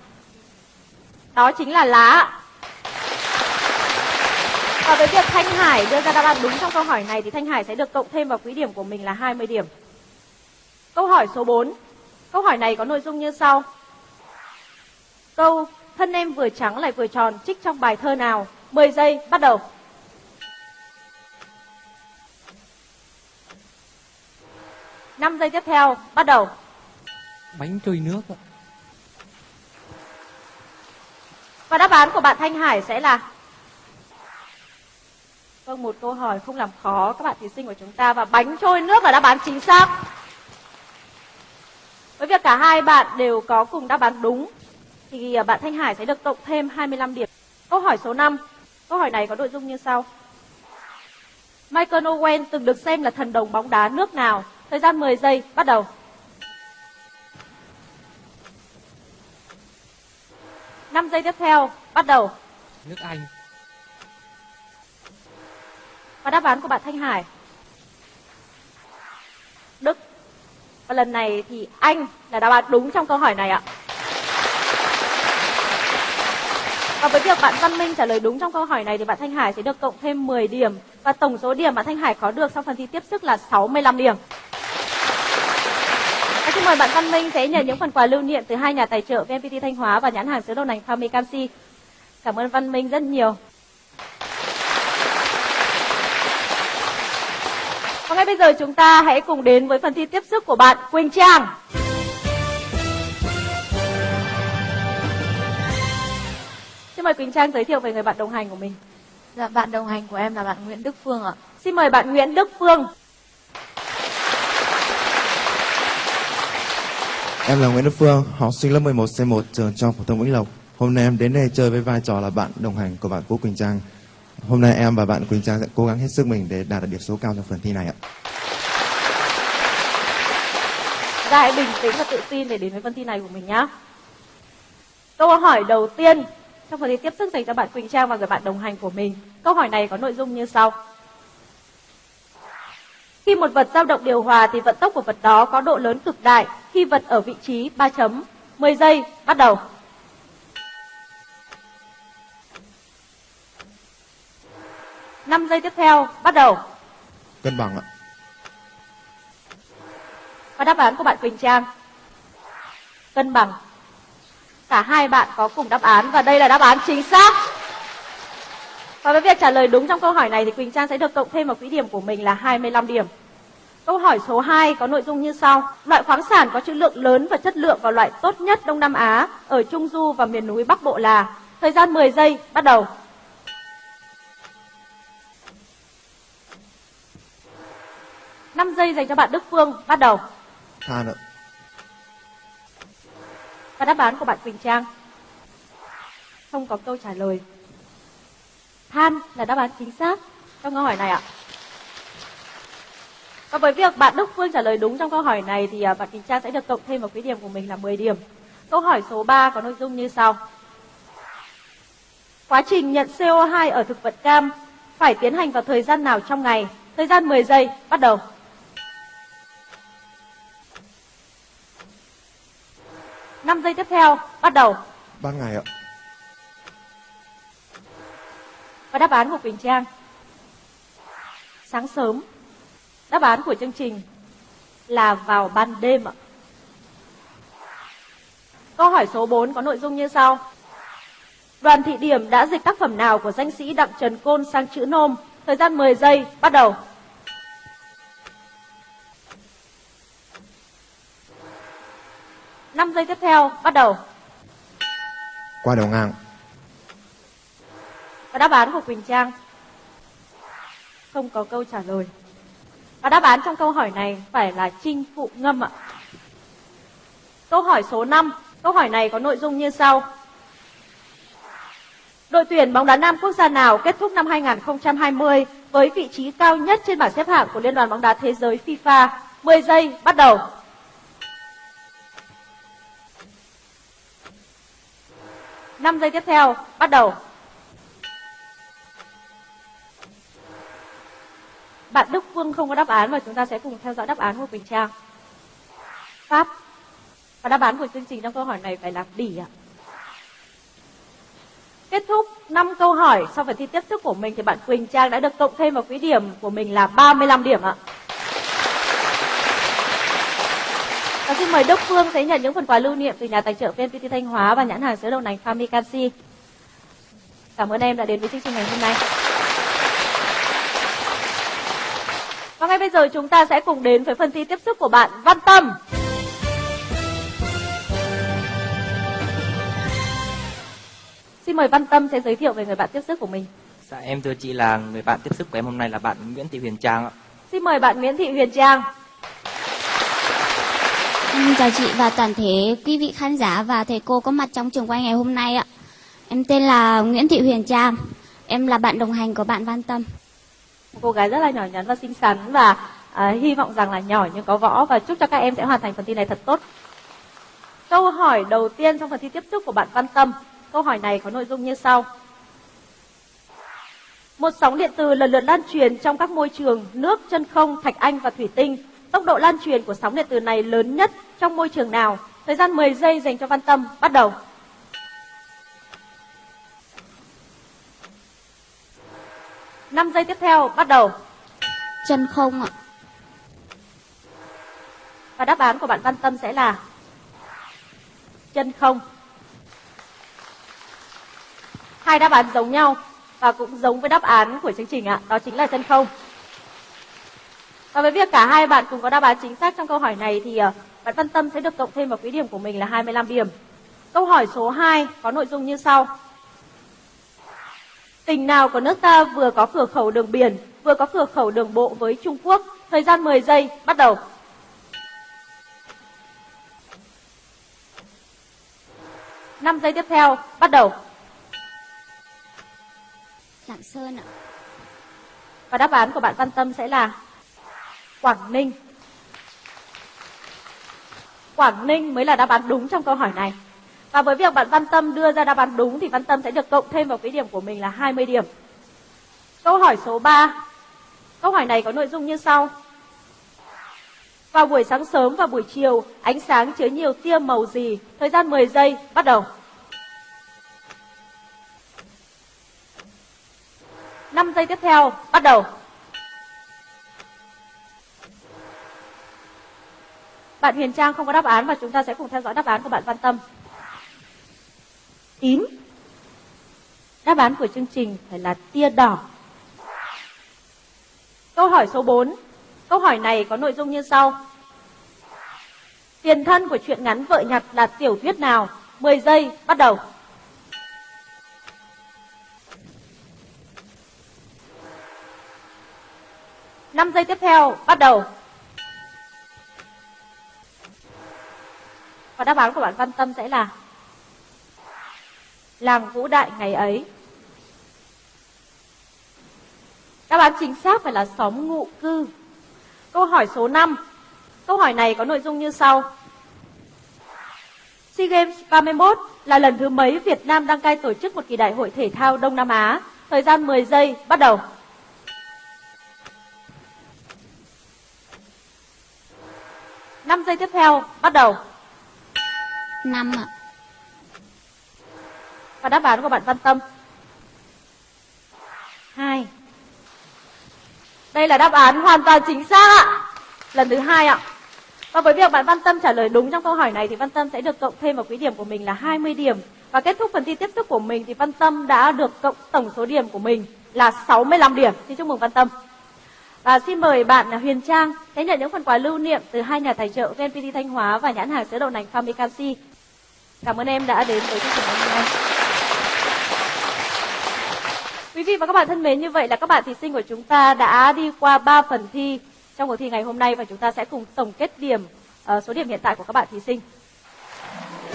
Đó chính là lá. Và với việc Thanh Hải đưa ra đáp án đúng trong câu hỏi này thì Thanh Hải sẽ được cộng thêm vào quỹ điểm của mình là 20 điểm. Câu hỏi số 4. Câu hỏi này có nội dung như sau. Câu thân em vừa trắng lại vừa tròn trích trong bài thơ nào? 10 giây, bắt đầu. Năm giây tiếp theo, bắt đầu. Bánh trôi nước ạ. Và đáp án của bạn Thanh Hải sẽ là Vâng, một câu hỏi không làm khó các bạn thí sinh của chúng ta và bánh trôi nước là đáp án chính xác. Với việc cả hai bạn đều có cùng đáp án đúng thì à, bạn Thanh Hải sẽ được cộng thêm 25 điểm. Câu hỏi số 5. Câu hỏi này có nội dung như sau. Michael Owen từng được xem là thần đồng bóng đá nước nào? Thời gian 10 giây, bắt đầu. Năm giây tiếp theo, bắt đầu. Nước Anh. Và đáp án của bạn Thanh Hải. Đức. Và lần này thì Anh là đáp án đúng trong câu hỏi này ạ. Và với việc bạn Văn Minh trả lời đúng trong câu hỏi này thì bạn Thanh Hải sẽ được cộng thêm 10 điểm. Và tổng số điểm bạn Thanh Hải có được trong phần thi tiếp sức là 65 điểm. Mời bạn Văn Minh sẽ nhận những phần quà lưu niệm từ hai nhà tài trợ VNPT Thanh Hóa và nhãn hàng sữa đậu nành Family Canxi. Cảm ơn Văn Minh rất nhiều. Và ngay bây giờ chúng ta hãy cùng đến với phần thi tiếp sức của bạn Quỳnh Trang. Xin mời Quỳnh Trang giới thiệu về người bạn đồng hành của mình. Dạ, bạn đồng hành của em là bạn Nguyễn Đức Phương ạ. Xin mời bạn Nguyễn Đức Phương. Em là Nguyễn Đức Phương, học sinh lớp 11 C1 trường Trung học phổ thông Vĩnh Lộc. Hôm nay em đến đây chơi với vai trò là bạn đồng hành của bạn Vũ Quỳnh Trang. Hôm nay em và bạn Quỳnh Trang sẽ cố gắng hết sức mình để đạt được điểm số cao trong phần thi này ạ. Ra hãy bình tĩnh và tự tin để đến với phần thi này của mình nhé. Câu hỏi đầu tiên trong phần thi tiếp sức dành cho bạn Quỳnh Trang và người bạn đồng hành của mình. Câu hỏi này có nội dung như sau. Khi một vật dao động điều hòa thì vận tốc của vật đó có độ lớn cực đại khi vật ở vị trí 3 chấm. 10 giây, bắt đầu. năm giây tiếp theo, bắt đầu. Cân bằng ạ. Và đáp án của bạn Quỳnh Trang. Cân bằng. Cả hai bạn có cùng đáp án và đây là đáp án chính xác. Và với việc trả lời đúng trong câu hỏi này thì Quỳnh Trang sẽ được cộng thêm vào quỹ điểm của mình là 25 điểm. Câu hỏi số 2 có nội dung như sau. Loại khoáng sản có trữ lượng lớn và chất lượng và loại tốt nhất Đông Nam Á ở Trung Du và miền núi Bắc Bộ là Thời gian 10 giây, bắt đầu. năm giây dành cho bạn Đức Phương, bắt đầu. Than ạ. Và đáp án của bạn Quỳnh Trang. Không có câu trả lời. Than là đáp án chính xác trong câu hỏi này ạ. Và với việc bạn Đức Phương trả lời đúng trong câu hỏi này thì à, bạn Quỳnh Trang sẽ được cộng thêm vào quỹ điểm của mình là 10 điểm. Câu hỏi số 3 có nội dung như sau. Quá trình nhận CO2 ở thực vật cam phải tiến hành vào thời gian nào trong ngày? Thời gian 10 giây, bắt đầu. năm giây tiếp theo, bắt đầu. Ban ngày ạ. Và đáp án của Quỳnh Trang. Sáng sớm. Đáp án của chương trình là vào ban đêm ạ. Câu hỏi số 4 có nội dung như sau. Đoàn thị điểm đã dịch tác phẩm nào của danh sĩ Đặng Trần Côn sang chữ nôm? Thời gian 10 giây, bắt đầu. năm giây tiếp theo, bắt đầu. Qua đầu ngang. Và đáp án của Quỳnh Trang không có câu trả lời. Và đáp án trong câu hỏi này phải là trinh phụ ngâm ạ. Câu hỏi số 5. Câu hỏi này có nội dung như sau. Đội tuyển bóng đá nam quốc gia nào kết thúc năm 2020 với vị trí cao nhất trên bảng xếp hạng của Liên đoàn bóng đá thế giới FIFA? 10 giây, bắt đầu. năm giây tiếp theo, bắt đầu. Bạn Đức Phương không có đáp án và chúng ta sẽ cùng theo dõi đáp án của Quỳnh Trang. Pháp. Và đáp án của chương trình trong câu hỏi này phải là Bỉ ạ. Kết thúc 5 câu hỏi sau phần thi tiếp sức của mình thì bạn Quỳnh Trang đã được cộng thêm vào quỹ điểm của mình là 35 điểm ạ. Và xin mời Đức Phương sẽ nhận những phần quà lưu niệm từ nhà tài trợ VNPT Thanh Hóa và nhãn hàng sữa đậu nành Fami Canxi. Cảm ơn em đã đến với chương trình ngày hôm nay. Và ngay bây giờ chúng ta sẽ cùng đến với phần thi tiếp sức của bạn Văn Tâm. Xin mời Văn Tâm sẽ giới thiệu về người bạn tiếp sức của mình. Dạ em thưa chị là người bạn tiếp sức của em hôm nay là bạn Nguyễn Thị Huyền Trang ạ. Xin mời bạn Nguyễn Thị Huyền Trang. Em chào chị và toàn thể quý vị khán giả và thầy cô có mặt trong trường quay ngày hôm nay ạ. Em tên là Nguyễn Thị Huyền Trang. Em là bạn đồng hành của bạn Văn Tâm. Một cô gái rất là nhỏ nhắn và xinh xắn và à, hy vọng rằng là nhỏ nhưng có võ và chúc cho các em sẽ hoàn thành phần thi này thật tốt. Câu hỏi đầu tiên trong phần thi tiếp sức của bạn Văn Tâm. Câu hỏi này có nội dung như sau. Một sóng điện từ lần lượt lan truyền trong các môi trường nước, chân không, thạch anh và thủy tinh. Tốc độ lan truyền của sóng điện từ này lớn nhất trong môi trường nào? Thời gian 10 giây dành cho Văn Tâm. Bắt đầu. Năm giây tiếp theo, bắt đầu. Chân không ạ. Và đáp án của bạn Văn Tâm sẽ là chân không. Hai đáp án giống nhau và cũng giống với đáp án của chương trình ạ, đó chính là chân không. Và với việc cả hai bạn cùng có đáp án chính xác trong câu hỏi này thì uh, bạn Văn Tâm sẽ được cộng thêm vào quỹ điểm của mình là 25 điểm. Câu hỏi số 2 có nội dung như sau. Tỉnh nào của nước ta vừa có cửa khẩu đường biển, vừa có cửa khẩu đường bộ với Trung Quốc? Thời gian 10 giây, bắt đầu. 5 giây tiếp theo, bắt đầu. Lạng Sơn ạ. Và đáp án của bạn Văn Tâm sẽ là Quảng Ninh. Quảng Ninh mới là đáp án đúng trong câu hỏi này. Và với việc bạn Văn Tâm đưa ra đáp án đúng thì Văn Tâm sẽ được cộng thêm vào quỹ điểm của mình là 20 điểm. Câu hỏi số 3. Câu hỏi này có nội dung như sau. Vào buổi sáng sớm và buổi chiều, ánh sáng chứa nhiều tia màu gì? Thời gian 10 giây, bắt đầu. 5 giây tiếp theo, bắt đầu. Bạn Huyền Trang không có đáp án và chúng ta sẽ cùng theo dõi đáp án của bạn Văn Tâm. Tím. Đáp án của chương trình phải là tia đỏ. Câu hỏi số 4. Câu hỏi này có nội dung như sau. Tiền thân của truyện ngắn Vợ nhặt là tiểu thuyết nào? 10 giây, bắt đầu. Năm giây tiếp theo, bắt đầu. Và đáp án của bạn Văn Tâm sẽ là Làng Vũ Đại ngày ấy. Đáp án chính xác phải là xóm ngụ cư. Câu hỏi số 5. Câu hỏi này có nội dung như sau. SEA Games 31 là lần thứ mấy Việt Nam đăng cai tổ chức một kỳ đại hội thể thao Đông Nam Á? Thời gian 10 giây, bắt đầu. Năm giây tiếp theo, bắt đầu. Năm ạ. Và đáp án của bạn Văn Tâm. 2. Đây là đáp án hoàn toàn chính xác ạ. Lần thứ hai ạ. Và với việc bạn Văn Tâm trả lời đúng trong câu hỏi này thì Văn Tâm sẽ được cộng thêm vào quỹ điểm của mình là 20 điểm. Và kết thúc phần thi tiếp sức của mình thì Văn Tâm đã được cộng tổng số điểm của mình là 65 điểm. Xin chúc mừng Văn Tâm. Và xin mời bạn Huyền Trang sẽ nhận những phần quà lưu niệm từ hai nhà tài trợ VNPT Thanh Hóa và nhãn hàng sữa đậu nành Famicansi. Cảm ơn em đã đến với chương trình hôm nay. Quý vị và các bạn thân mến, như vậy là các bạn thí sinh của chúng ta đã đi qua 3 phần thi trong cuộc thi ngày hôm nay và chúng ta sẽ cùng tổng kết điểm uh, số điểm hiện tại của các bạn thí sinh.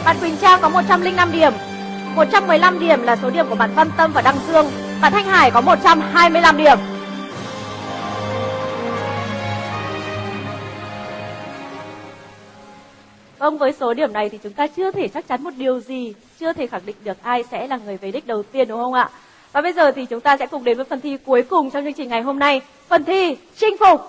Bạn Quỳnh Trang có 105 điểm, 115 điểm là số điểm của bạn Văn Tâm và Đăng Dương. Bạn Thanh Hải có 125 điểm. Vâng, với số điểm này thì chúng ta chưa thể chắc chắn một điều gì, chưa thể khẳng định được ai sẽ là người về đích đầu tiên đúng không ạ? Và bây giờ thì chúng ta sẽ cùng đến với phần thi cuối cùng trong chương trình ngày hôm nay, phần thi chinh phục.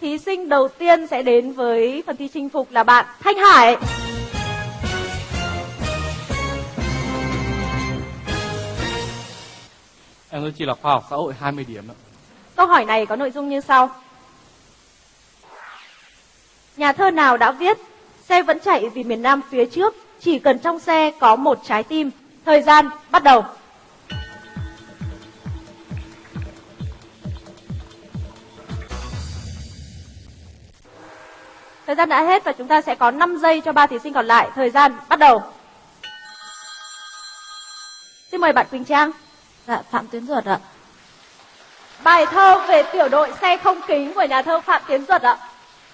Thí sinh đầu tiên sẽ đến với phần thi chinh phục là bạn Thanh Hải. Em thưa chị là khoa học xã hội 20 điểm ạ. Câu hỏi này có nội dung như sau. Nhà thơ nào đã viết Xe vẫn chạy vì miền Nam phía trước, chỉ cần trong xe có một trái tim. Thời gian bắt đầu. Thời gian đã hết và chúng ta sẽ có 5 giây cho ba thí sinh còn lại. Thời gian bắt đầu. Xin mời bạn Quỳnh Trang. Dạ, Phạm Tiến Duật ạ. Bài thơ về tiểu đội xe không kính của nhà thơ Phạm Tiến Duật ạ.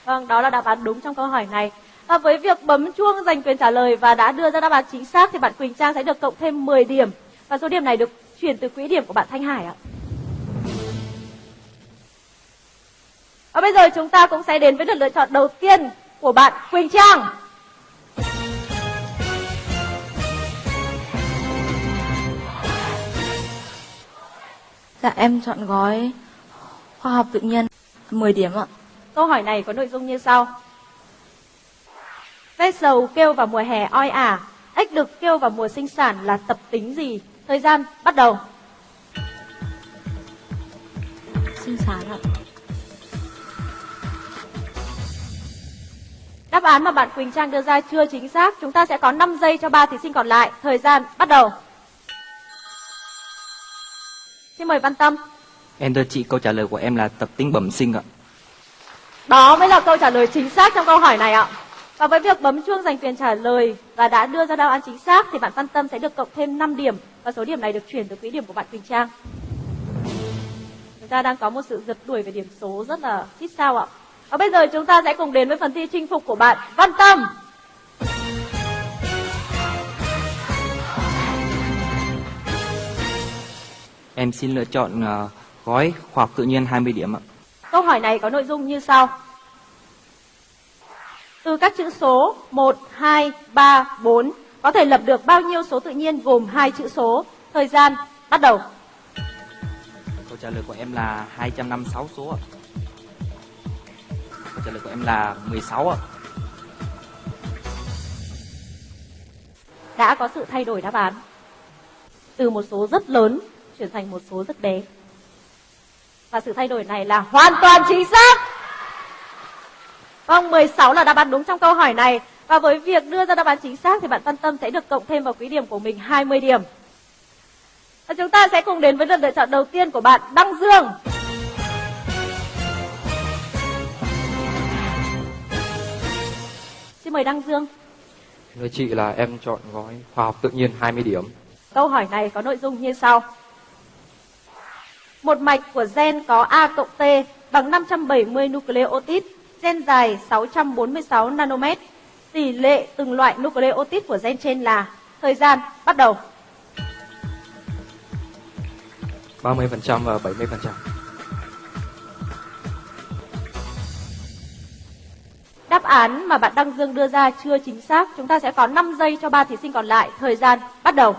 Vâng, đó là đáp án đúng trong câu hỏi này. Và với việc bấm chuông giành quyền trả lời và đã đưa ra đáp án chính xác thì bạn Quỳnh Trang sẽ được cộng thêm 10 điểm. Và số điểm này được chuyển từ quỹ điểm của bạn Thanh Hải ạ. Và bây giờ chúng ta cũng sẽ đến với lượt lựa chọn đầu tiên của bạn Quỳnh Trang. Dạ, em chọn gói khoa học tự nhiên 10 điểm ạ. Câu hỏi này có nội dung như sau. Ve sầu kêu vào mùa hè oi ả, ếch đực kêu vào mùa sinh sản là tập tính gì? Thời gian bắt đầu. Sinh sản ạ. Đáp án mà bạn Quỳnh Trang đưa ra chưa chính xác. Chúng ta sẽ có 5 giây cho ba thí sinh còn lại. Thời gian bắt đầu. Xin mời Văn Tâm. Em thưa chị, câu trả lời của em là tập tính bẩm sinh ạ. Đó mới là câu trả lời chính xác trong câu hỏi này ạ. Và với việc bấm chuông giành quyền trả lời và đã đưa ra đáp án chính xác thì bạn Văn Tâm sẽ được cộng thêm 5 điểm và số điểm này được chuyển từ quỹ điểm của bạn Quỳnh Trang. Chúng ta đang có một sự giật đuổi về điểm số rất là xít sao ạ. Và bây giờ chúng ta sẽ cùng đến với phần thi chinh phục của bạn Văn Tâm. Em xin lựa chọn ờ, gói khoa học tự nhiên 20 điểm ạ. Câu hỏi này có nội dung như sau. Từ các chữ số 1, 2, 3, 4 có thể lập được bao nhiêu số tự nhiên gồm hai chữ số? Thời gian bắt đầu. Câu trả lời của em là 256 số ạ. Câu trả lời của em là 16 ạ. Đã có sự thay đổi đáp án. Từ một số rất lớn chuyển thành một số rất bé. Và sự thay đổi này là hoàn toàn chính xác. Vâng, 16 là đáp án đúng trong câu hỏi này. Và với việc đưa ra đáp án chính xác thì bạn Văn Tâm sẽ được cộng thêm vào quỹ điểm của mình 20 điểm. Và chúng ta sẽ cùng đến với lượt lựa chọn đầu tiên của bạn Đăng Dương. Xin mời Đăng Dương. Thưa chị là em chọn gói khoa học tự nhiên 20 điểm. Câu hỏi này có nội dung như sau. Một mạch của gen có A cộng T bằng 570 nucleotide, gen dài 646 nanomet. Tỷ lệ từng loại nucleotide của gen trên là thời gian bắt đầu. 30% và 70%. Đáp án mà bạn Đăng Dương đưa ra chưa chính xác. Chúng ta sẽ có 5 giây cho ba thí sinh còn lại. Thời gian bắt đầu.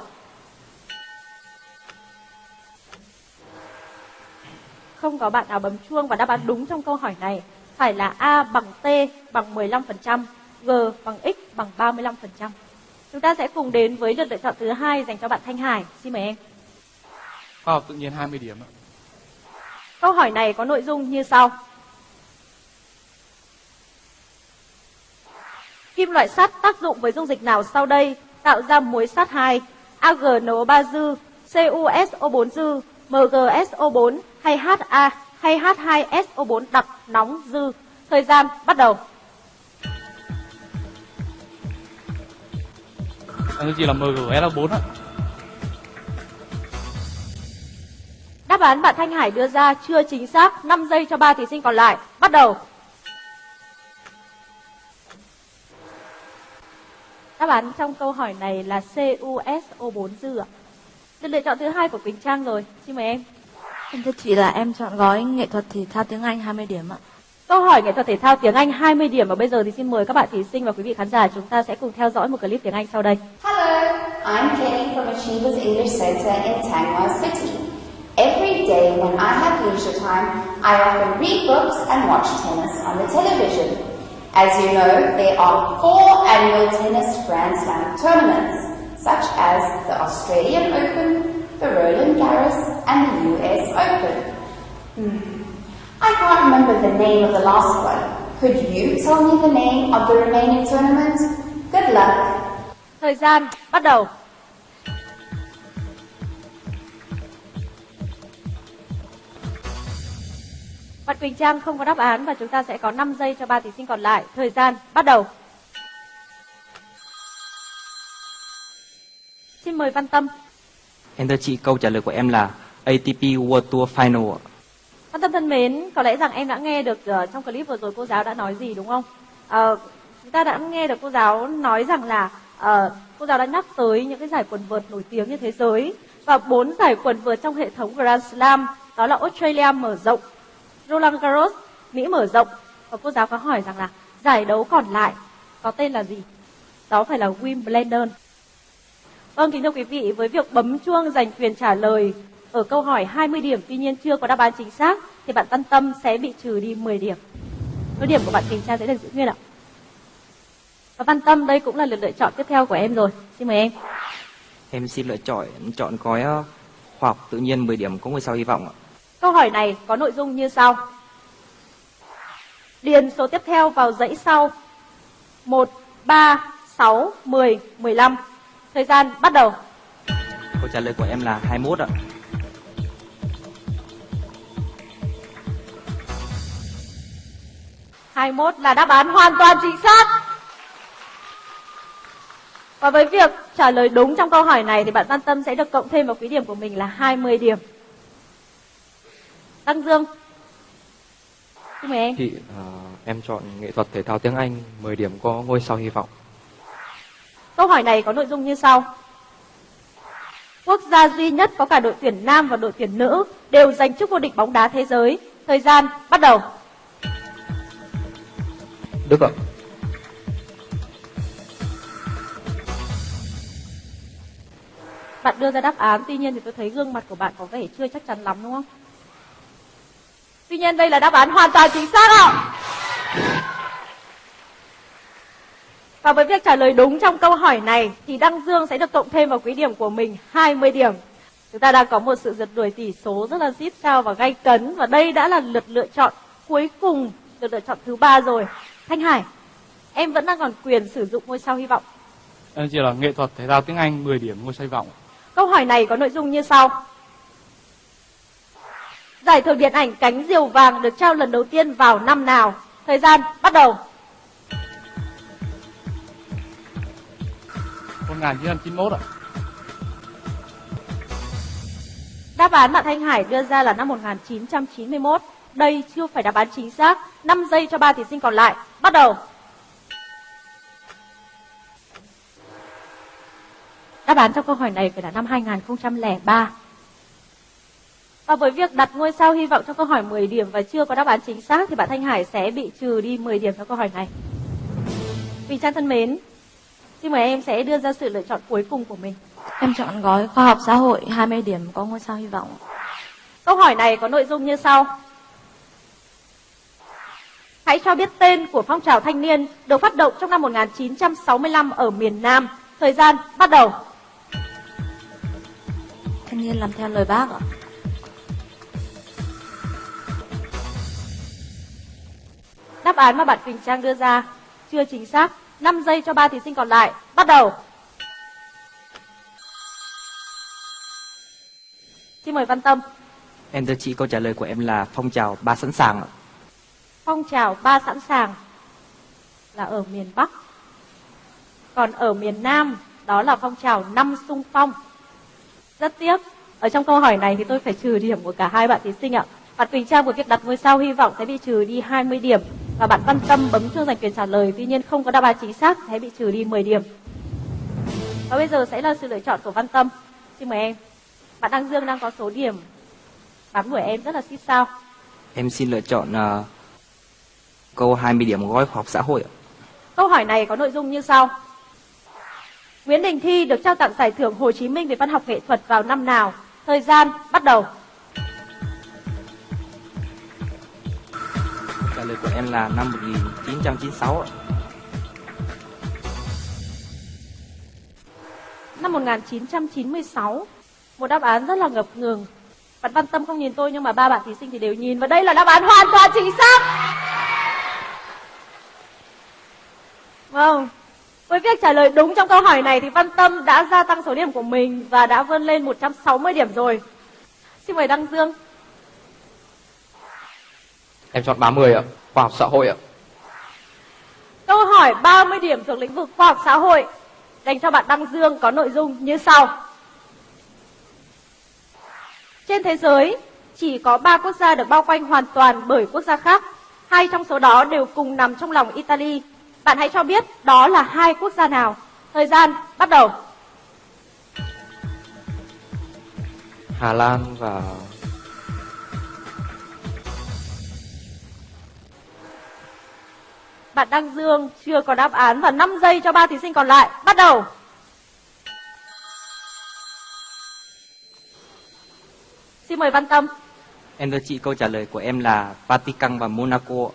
Không có bạn nào bấm chuông và đáp án đúng trong câu hỏi này phải là A bằng T bằng 15%, G bằng X bằng 35%. Chúng ta sẽ cùng đến với lượt lựa chọn thứ hai dành cho bạn Thanh Hải. Xin mời em. Khoa học tự nhiên 20 điểm ạ. Câu hỏi này có nội dung như sau. Kim loại sắt tác dụng với dung dịch nào sau đây tạo ra muối sắt 2, AgNO3 dư, CuSO4 dư, MgSO4 hay HA hay H2SO4 đặc nóng dư. Thời gian bắt đầu. Em chỉ là MgSO4 ạ. Đáp án bạn Thanh Hải đưa ra chưa chính xác. 5 giây cho ba thí sinh còn lại. Bắt đầu. Đáp án trong câu hỏi này là CuSO4 dư ạ. Được lựa chọn thứ hai của Quỳnh Trang rồi. Xin mời em. Em thưa chị là em chọn gói nghệ thuật thể thao tiếng Anh 20 điểm ạ. Câu hỏi nghệ thuật thể thao tiếng Anh 20 điểm và bây giờ thì xin mời các bạn thí sinh và quý vị khán giả chúng ta sẽ cùng theo dõi một clip tiếng Anh sau đây. Hello, I'm Jenny from Achievers English Center in Tangwa City. Every day when I have leisure time, I often read books and watch tennis on the television. As you know, there are four annual tennis Grand Slam tournaments, such as the Australian Open, the Roland Garros, and the US Open. Hmm. I can't remember the name of the last one. Could you tell me the name of the remaining tournament? Good luck. Thời gian bắt đầu. Bạn Quỳnh Trang không có đáp án và chúng ta sẽ có 5 giây cho ba thí sinh còn lại. Thời gian bắt đầu. Xin mời Văn Tâm. Em thưa chị, câu trả lời của em là ATP World Tour Final ạ. Văn Tâm thân mến, có lẽ rằng em đã nghe được uh, trong clip vừa rồi cô giáo đã nói gì đúng không? Uh, chúng ta đã nghe được cô giáo nói rằng là uh, cô giáo đã nhắc tới những cái giải quần vợt nổi tiếng như thế giới và bốn giải quần vợt trong hệ thống Grand Slam đó là Australia mở rộng, Roland Garros Mỹ mở rộng và cô giáo có hỏi rằng là giải đấu còn lại có tên là gì? Đó phải là Wimbledon. Vâng, kính thưa quý vị, với việc bấm chuông giành quyền trả lời ở câu hỏi 20 điểm tuy nhiên chưa có đáp án chính xác thì bạn Văn Tâm sẽ bị trừ đi 10 điểm. Số điểm của bạn Quỳnh Trang sẽ được giữ nguyên ạ. Và Văn Tâm đây cũng là lượt lựa chọn tiếp theo của em rồi. Xin mời em. Em xin lựa chọn chọn gói ờ, khoa học tự nhiên 10 điểm có ngôi sao hy vọng ạ. Câu hỏi này có nội dung như sau. Điền số tiếp theo vào dãy sau. 1, 3, 6, 10, 15. Thời gian bắt đầu. Câu trả lời của em là 21 ạ. Hai mốt là đáp án hoàn toàn chính xác. Và với việc trả lời đúng trong câu hỏi này thì bạn Văn Tâm sẽ được cộng thêm vào quỹ điểm của mình là 20 điểm. Đăng Dương. Xin mời em. Chị, à, em chọn nghệ thuật thể thao tiếng Anh 10 điểm có ngôi sao hy vọng. Câu hỏi này có nội dung như sau. Quốc gia duy nhất có cả đội tuyển nam và đội tuyển nữ đều giành chức vô địch bóng đá thế giới. Thời gian bắt đầu. Đức ạ. Bạn đưa ra đáp án, tuy nhiên thì tôi thấy gương mặt của bạn có vẻ chưa chắc chắn lắm đúng không? Tuy nhiên đây là đáp án hoàn toàn chính xác ạ. Và với việc trả lời đúng trong câu hỏi này thì Đăng Dương sẽ được cộng thêm vào quỹ điểm của mình 20 điểm. Chúng ta đang có một sự giật đuổi tỷ số rất là xít sao và gay cấn và đây đã là lượt lựa chọn cuối cùng, lượt lựa chọn thứ ba rồi. Thanh Hải, em vẫn đang còn quyền sử dụng ngôi sao hy vọng. Em chỉ là nghệ thuật thể thao tiếng Anh 10 điểm ngôi sao hy vọng. Câu hỏi này có nội dung như sau. Giải thưởng điện ảnh Cánh Diều Vàng được trao lần đầu tiên vào năm nào? Thời gian bắt đầu. 1991 ạ. Đáp án bạn Thanh Hải đưa ra là năm 1991. Đây chưa phải đáp án chính xác. 5 giây cho ba thí sinh còn lại. Bắt đầu. Đáp án trong câu hỏi này phải là năm 2003. Và với việc đặt ngôi sao hy vọng trong câu hỏi 10 điểm và chưa có đáp án chính xác thì bạn Thanh Hải sẽ bị trừ đi 10 điểm trong câu hỏi này. Vì Trang thân mến, xin mời em sẽ đưa ra sự lựa chọn cuối cùng của mình. Em chọn gói khoa học xã hội 20 điểm có ngôi sao hy vọng. Câu hỏi này có nội dung như sau. Hãy cho biết tên của phong trào thanh niên được phát động trong năm 1965 ở miền Nam. Thời gian bắt đầu. Thanh niên làm theo lời bác ạ. Đáp án mà bạn Quỳnh Trang đưa ra chưa chính xác. 5 giây cho ba thí sinh còn lại. Bắt đầu. Xin mời Văn Tâm. Em thưa chị câu trả lời của em là phong trào ba sẵn sàng ạ. Phong trào ba sẵn sàng là ở miền Bắc. Còn ở miền Nam đó là phong trào năm sung phong. Rất tiếc, ở trong câu hỏi này thì tôi phải trừ điểm của cả hai bạn thí sinh ạ. Bạn Quỳnh Trang của việc đặt ngôi sao hy vọng sẽ bị trừ đi 20 điểm và bạn Văn Tâm bấm chuông giành quyền trả lời tuy nhiên không có đáp án chính xác sẽ bị trừ đi 10 điểm. Và bây giờ sẽ là sự lựa chọn của Văn Tâm. Xin mời em. Bạn Đăng Dương đang có số điểm bám đuổi em rất là xít sao. Em xin lựa chọn uh, câu 20 điểm gói khoa học xã hội ạ. Câu hỏi này có nội dung như sau. Nguyễn Đình Thi được trao tặng giải thưởng Hồ Chí Minh về văn học nghệ thuật vào năm nào? Thời gian bắt đầu. Trả lời của em là năm 1996 ạ. Năm 1996. Một đáp án rất là ngập ngừng. Bạn Văn Tâm không nhìn tôi nhưng mà ba bạn thí sinh thì đều nhìn và đây là đáp án hoàn toàn chính xác. Vâng. Với việc trả lời đúng trong câu hỏi này thì Văn Tâm đã gia tăng số điểm của mình và đã vươn lên 160 điểm rồi. Xin mời Đăng Dương. Em chọn 30 ạ, khoa học xã hội ạ. Câu hỏi 30 điểm thuộc lĩnh vực khoa học xã hội dành cho bạn Đăng Dương có nội dung như sau. Trên thế giới, chỉ có 3 quốc gia được bao quanh hoàn toàn bởi quốc gia khác. Hai trong số đó đều cùng nằm trong lòng Italy. Bạn hãy cho biết đó là hai quốc gia nào. Thời gian bắt đầu. Hà Lan và Bạn Đăng Dương chưa có đáp án và 5 giây cho ba thí sinh còn lại. Bắt đầu. Xin mời Văn Tâm. Em thưa chị câu trả lời của em là Vatican và Monaco.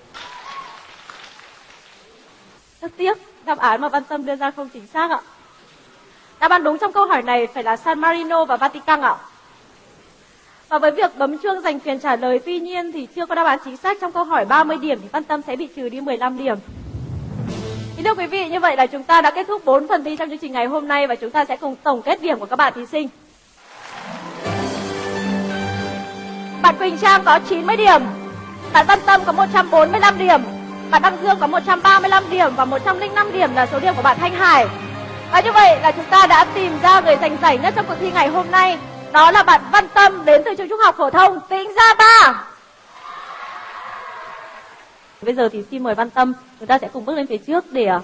Rất tiếc, đáp án mà Văn Tâm đưa ra không chính xác ạ. Đáp án đúng trong câu hỏi này phải là San Marino và Vatican ạ. Và với việc bấm chuông giành quyền trả lời tuy nhiên thì chưa có đáp án chính xác trong câu hỏi 30 điểm thì Văn Tâm sẽ bị trừ đi 15 điểm. Thì thưa quý vị, như vậy là chúng ta đã kết thúc 4 phần thi trong chương trình ngày hôm nay và chúng ta sẽ cùng tổng kết điểm của các bạn thí sinh. Bạn Quỳnh Trang có 90 điểm, bạn Văn Tâm có 145 điểm, bạn Đăng Dương có 135 điểm và 105 điểm là số điểm của bạn Thanh Hải. Và như vậy là chúng ta đã tìm ra người giành giải nhất trong cuộc thi ngày hôm nay. Đó là bạn Văn Tâm đến từ trường trung học phổ thông Tĩnh Gia Ba. Bây giờ thì xin mời Văn Tâm, chúng ta sẽ cùng bước lên phía trước để à,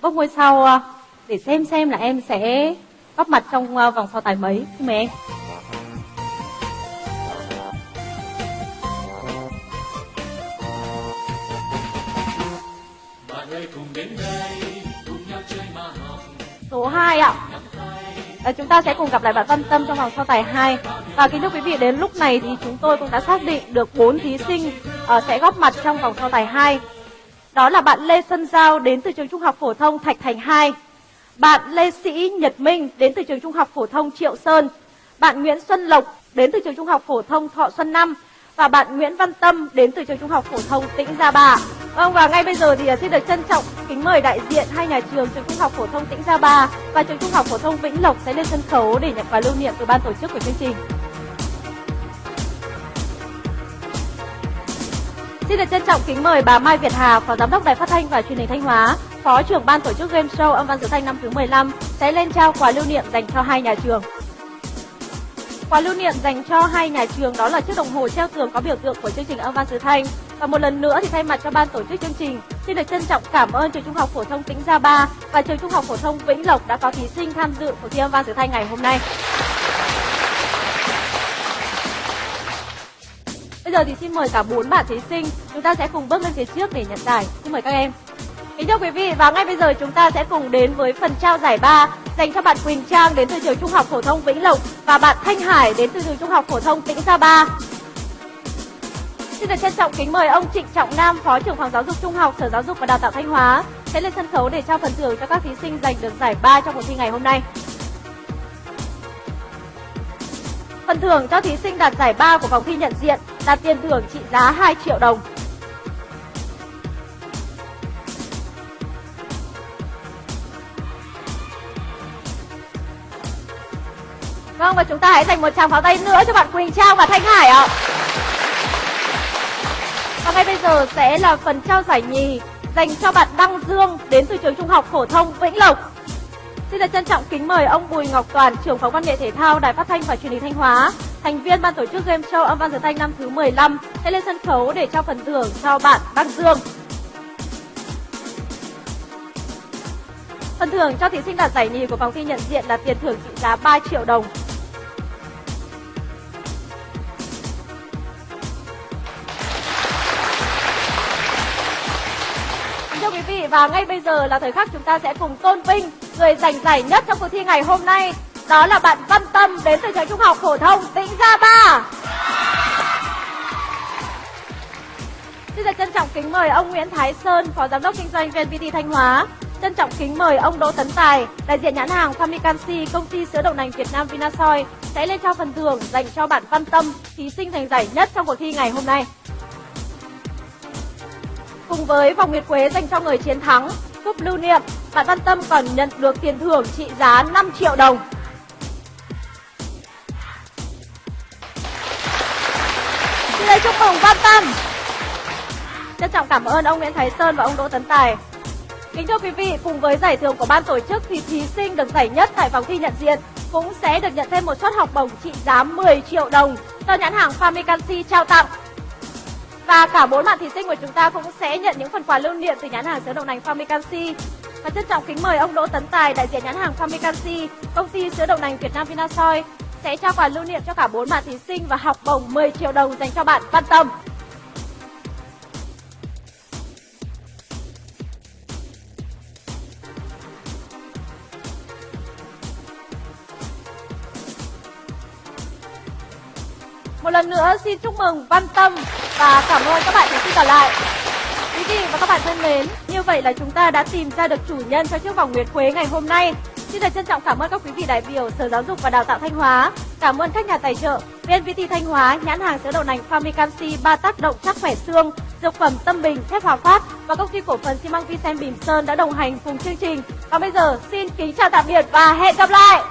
bốc ngôi sao à, để xem xem là em sẽ góp mặt trong à, vòng so tài mấy. Xin mời em. Bạn cùng đến đây cùng nhau chơi mà học Số 2 ạ. À, chúng ta sẽ cùng gặp lại bạn Văn Tâm trong vòng so tài 2. Và kính thưa quý vị, đến lúc này thì chúng tôi cũng đã xác định được 4 thí sinh ờ, sẽ góp mặt trong vòng so tài 2. Đó là bạn Lê Xuân Giao đến từ trường Trung học phổ thông Thạch Thành 2. Bạn Lê Sĩ Nhật Minh đến từ trường Trung học phổ thông Triệu Sơn. Bạn Nguyễn Xuân Lộc đến từ trường Trung học phổ thông Thọ Xuân 5 và bạn Nguyễn Văn Tâm đến từ trường Trung học phổ thông Tĩnh Gia Ba. Vâng và ngay bây giờ thì à, xin được trân trọng kính mời đại diện hai nhà trường trường Trung học phổ thông Tĩnh Gia Ba và trường Trung học phổ thông Vĩnh Lộc sẽ lên sân khấu để nhận quà lưu niệm từ ban tổ chức của chương trình. Xin được trân trọng kính mời bà Mai Việt Hà, Phó Giám đốc Đài Phát thanh và Truyền hình Thanh Hóa, Phó trưởng ban tổ chức game show âm văn sử thanh năm thứ 15 sẽ lên trao quà lưu niệm dành cho hai nhà trường. Quà lưu niệm dành cho hai nhà trường đó là chiếc đồng hồ treo tường có biểu tượng của chương trình âm văn sứ thanh. Và một lần nữa thì thay mặt cho ban tổ chức chương trình, xin được trân trọng cảm ơn trường Trung học phổ thông Tĩnh Gia Ba và trường Trung học phổ thông Vĩnh Lộc đã có thí sinh tham dự cuộc thi âm văn sứ thanh ngày hôm nay. Bây giờ thì xin mời cả bốn bạn thí sinh, chúng ta sẽ cùng bước lên phía trước để nhận giải. Xin mời các em. Kính thưa quý vị và ngay bây giờ chúng ta sẽ cùng đến với phần trao giải ba dành cho bạn Quỳnh Trang đến từ trường Trung học phổ thông Vĩnh Lộc và bạn Thanh Hải đến từ trường Trung học phổ thông Tĩnh Gia Ba. Xin được trân trọng kính mời ông Trịnh Trọng Nam, Phó trưởng phòng giáo dục trung học Sở Giáo dục và Đào tạo Thanh Hóa sẽ lên sân khấu để trao phần thưởng cho các thí sinh giành được giải ba trong cuộc thi ngày hôm nay. Phần thưởng cho thí sinh đạt giải ba của vòng thi nhận diện là tiền thưởng trị giá 2 triệu đồng. Vâng và chúng ta hãy dành một tràng pháo tay nữa cho bạn Quỳnh Trang và Thanh Hải ạ. Và ngay bây giờ sẽ là phần trao giải nhì dành cho bạn Đăng Dương đến từ trường Trung học phổ thông Vĩnh Lộc. Xin được trân trọng kính mời ông Bùi Ngọc Toàn, trưởng phòng văn nghệ thể thao Đài Phát thanh và Truyền hình Thanh Hóa, thành viên ban tổ chức game show âm văn giờ thanh năm thứ 15 sẽ lên sân khấu để trao phần thưởng cho bạn Đăng Dương. Phần thưởng cho thí sinh đạt giải nhì của vòng thi nhận diện là tiền thưởng trị giá 3 triệu đồng. Vị và ngay bây giờ là thời khắc chúng ta sẽ cùng tôn vinh người giành giải nhất trong cuộc thi ngày hôm nay. Đó là bạn Văn Tâm đến từ trường Trung học phổ thông Tĩnh Gia Ba. Xin được trân trọng kính mời ông Nguyễn Thái Sơn, Phó Giám đốc Kinh doanh VNPT Thanh Hóa. Trân trọng kính mời ông Đỗ Tấn Tài, đại diện nhãn hàng Famicansi, công ty sữa đậu nành Việt Nam Vinasoy sẽ lên trao phần thưởng dành cho bạn Văn Tâm, thí sinh giành giải nhất trong cuộc thi ngày hôm nay. Cùng với vòng nguyệt quế dành cho người chiến thắng, cúp lưu niệm, bạn Văn Tâm còn nhận được tiền thưởng trị giá 5 triệu đồng. Xin lời chúc mừng Văn Tâm. Trân trọng cảm ơn ông Nguyễn Thái Sơn và ông Đỗ Tấn Tài. Kính thưa quý vị, cùng với giải thưởng của ban tổ chức thì thí sinh được giải nhất tại vòng thi nhận diện cũng sẽ được nhận thêm một suất học bổng trị giá 10 triệu đồng do nhãn hàng Famicansi trao tặng. Và cả bốn bạn thí sinh của chúng ta cũng sẽ nhận những phần quà lưu niệm từ nhãn hàng sữa đậu nành Famicansi. Và trân trọng kính mời ông Đỗ Tấn Tài, đại diện nhãn hàng Famicansi, công ty sữa đậu nành Việt Nam Vinasoy sẽ trao quà lưu niệm cho cả bốn bạn thí sinh và học bổng 10 triệu đồng dành cho bạn Văn Tâm. Một lần nữa xin chúc mừng Văn Tâm và cảm ơn các bạn thí sinh còn lại. Quý vị và các bạn thân mến, như vậy là chúng ta đã tìm ra được chủ nhân cho chiếc vòng nguyệt quế ngày hôm nay. Xin được trân trọng cảm ơn các quý vị đại biểu Sở Giáo dục và Đào tạo Thanh Hóa, cảm ơn các nhà tài trợ VNPT Thanh Hóa, nhãn hàng sữa đậu nành Famicansi, ba tác động chắc khỏe xương, dược phẩm Tâm Bình, thép Hòa Phát và công ty cổ phần xi măng Vicen Bỉm Sơn đã đồng hành cùng chương trình. Còn bây giờ xin kính chào tạm biệt và hẹn gặp lại.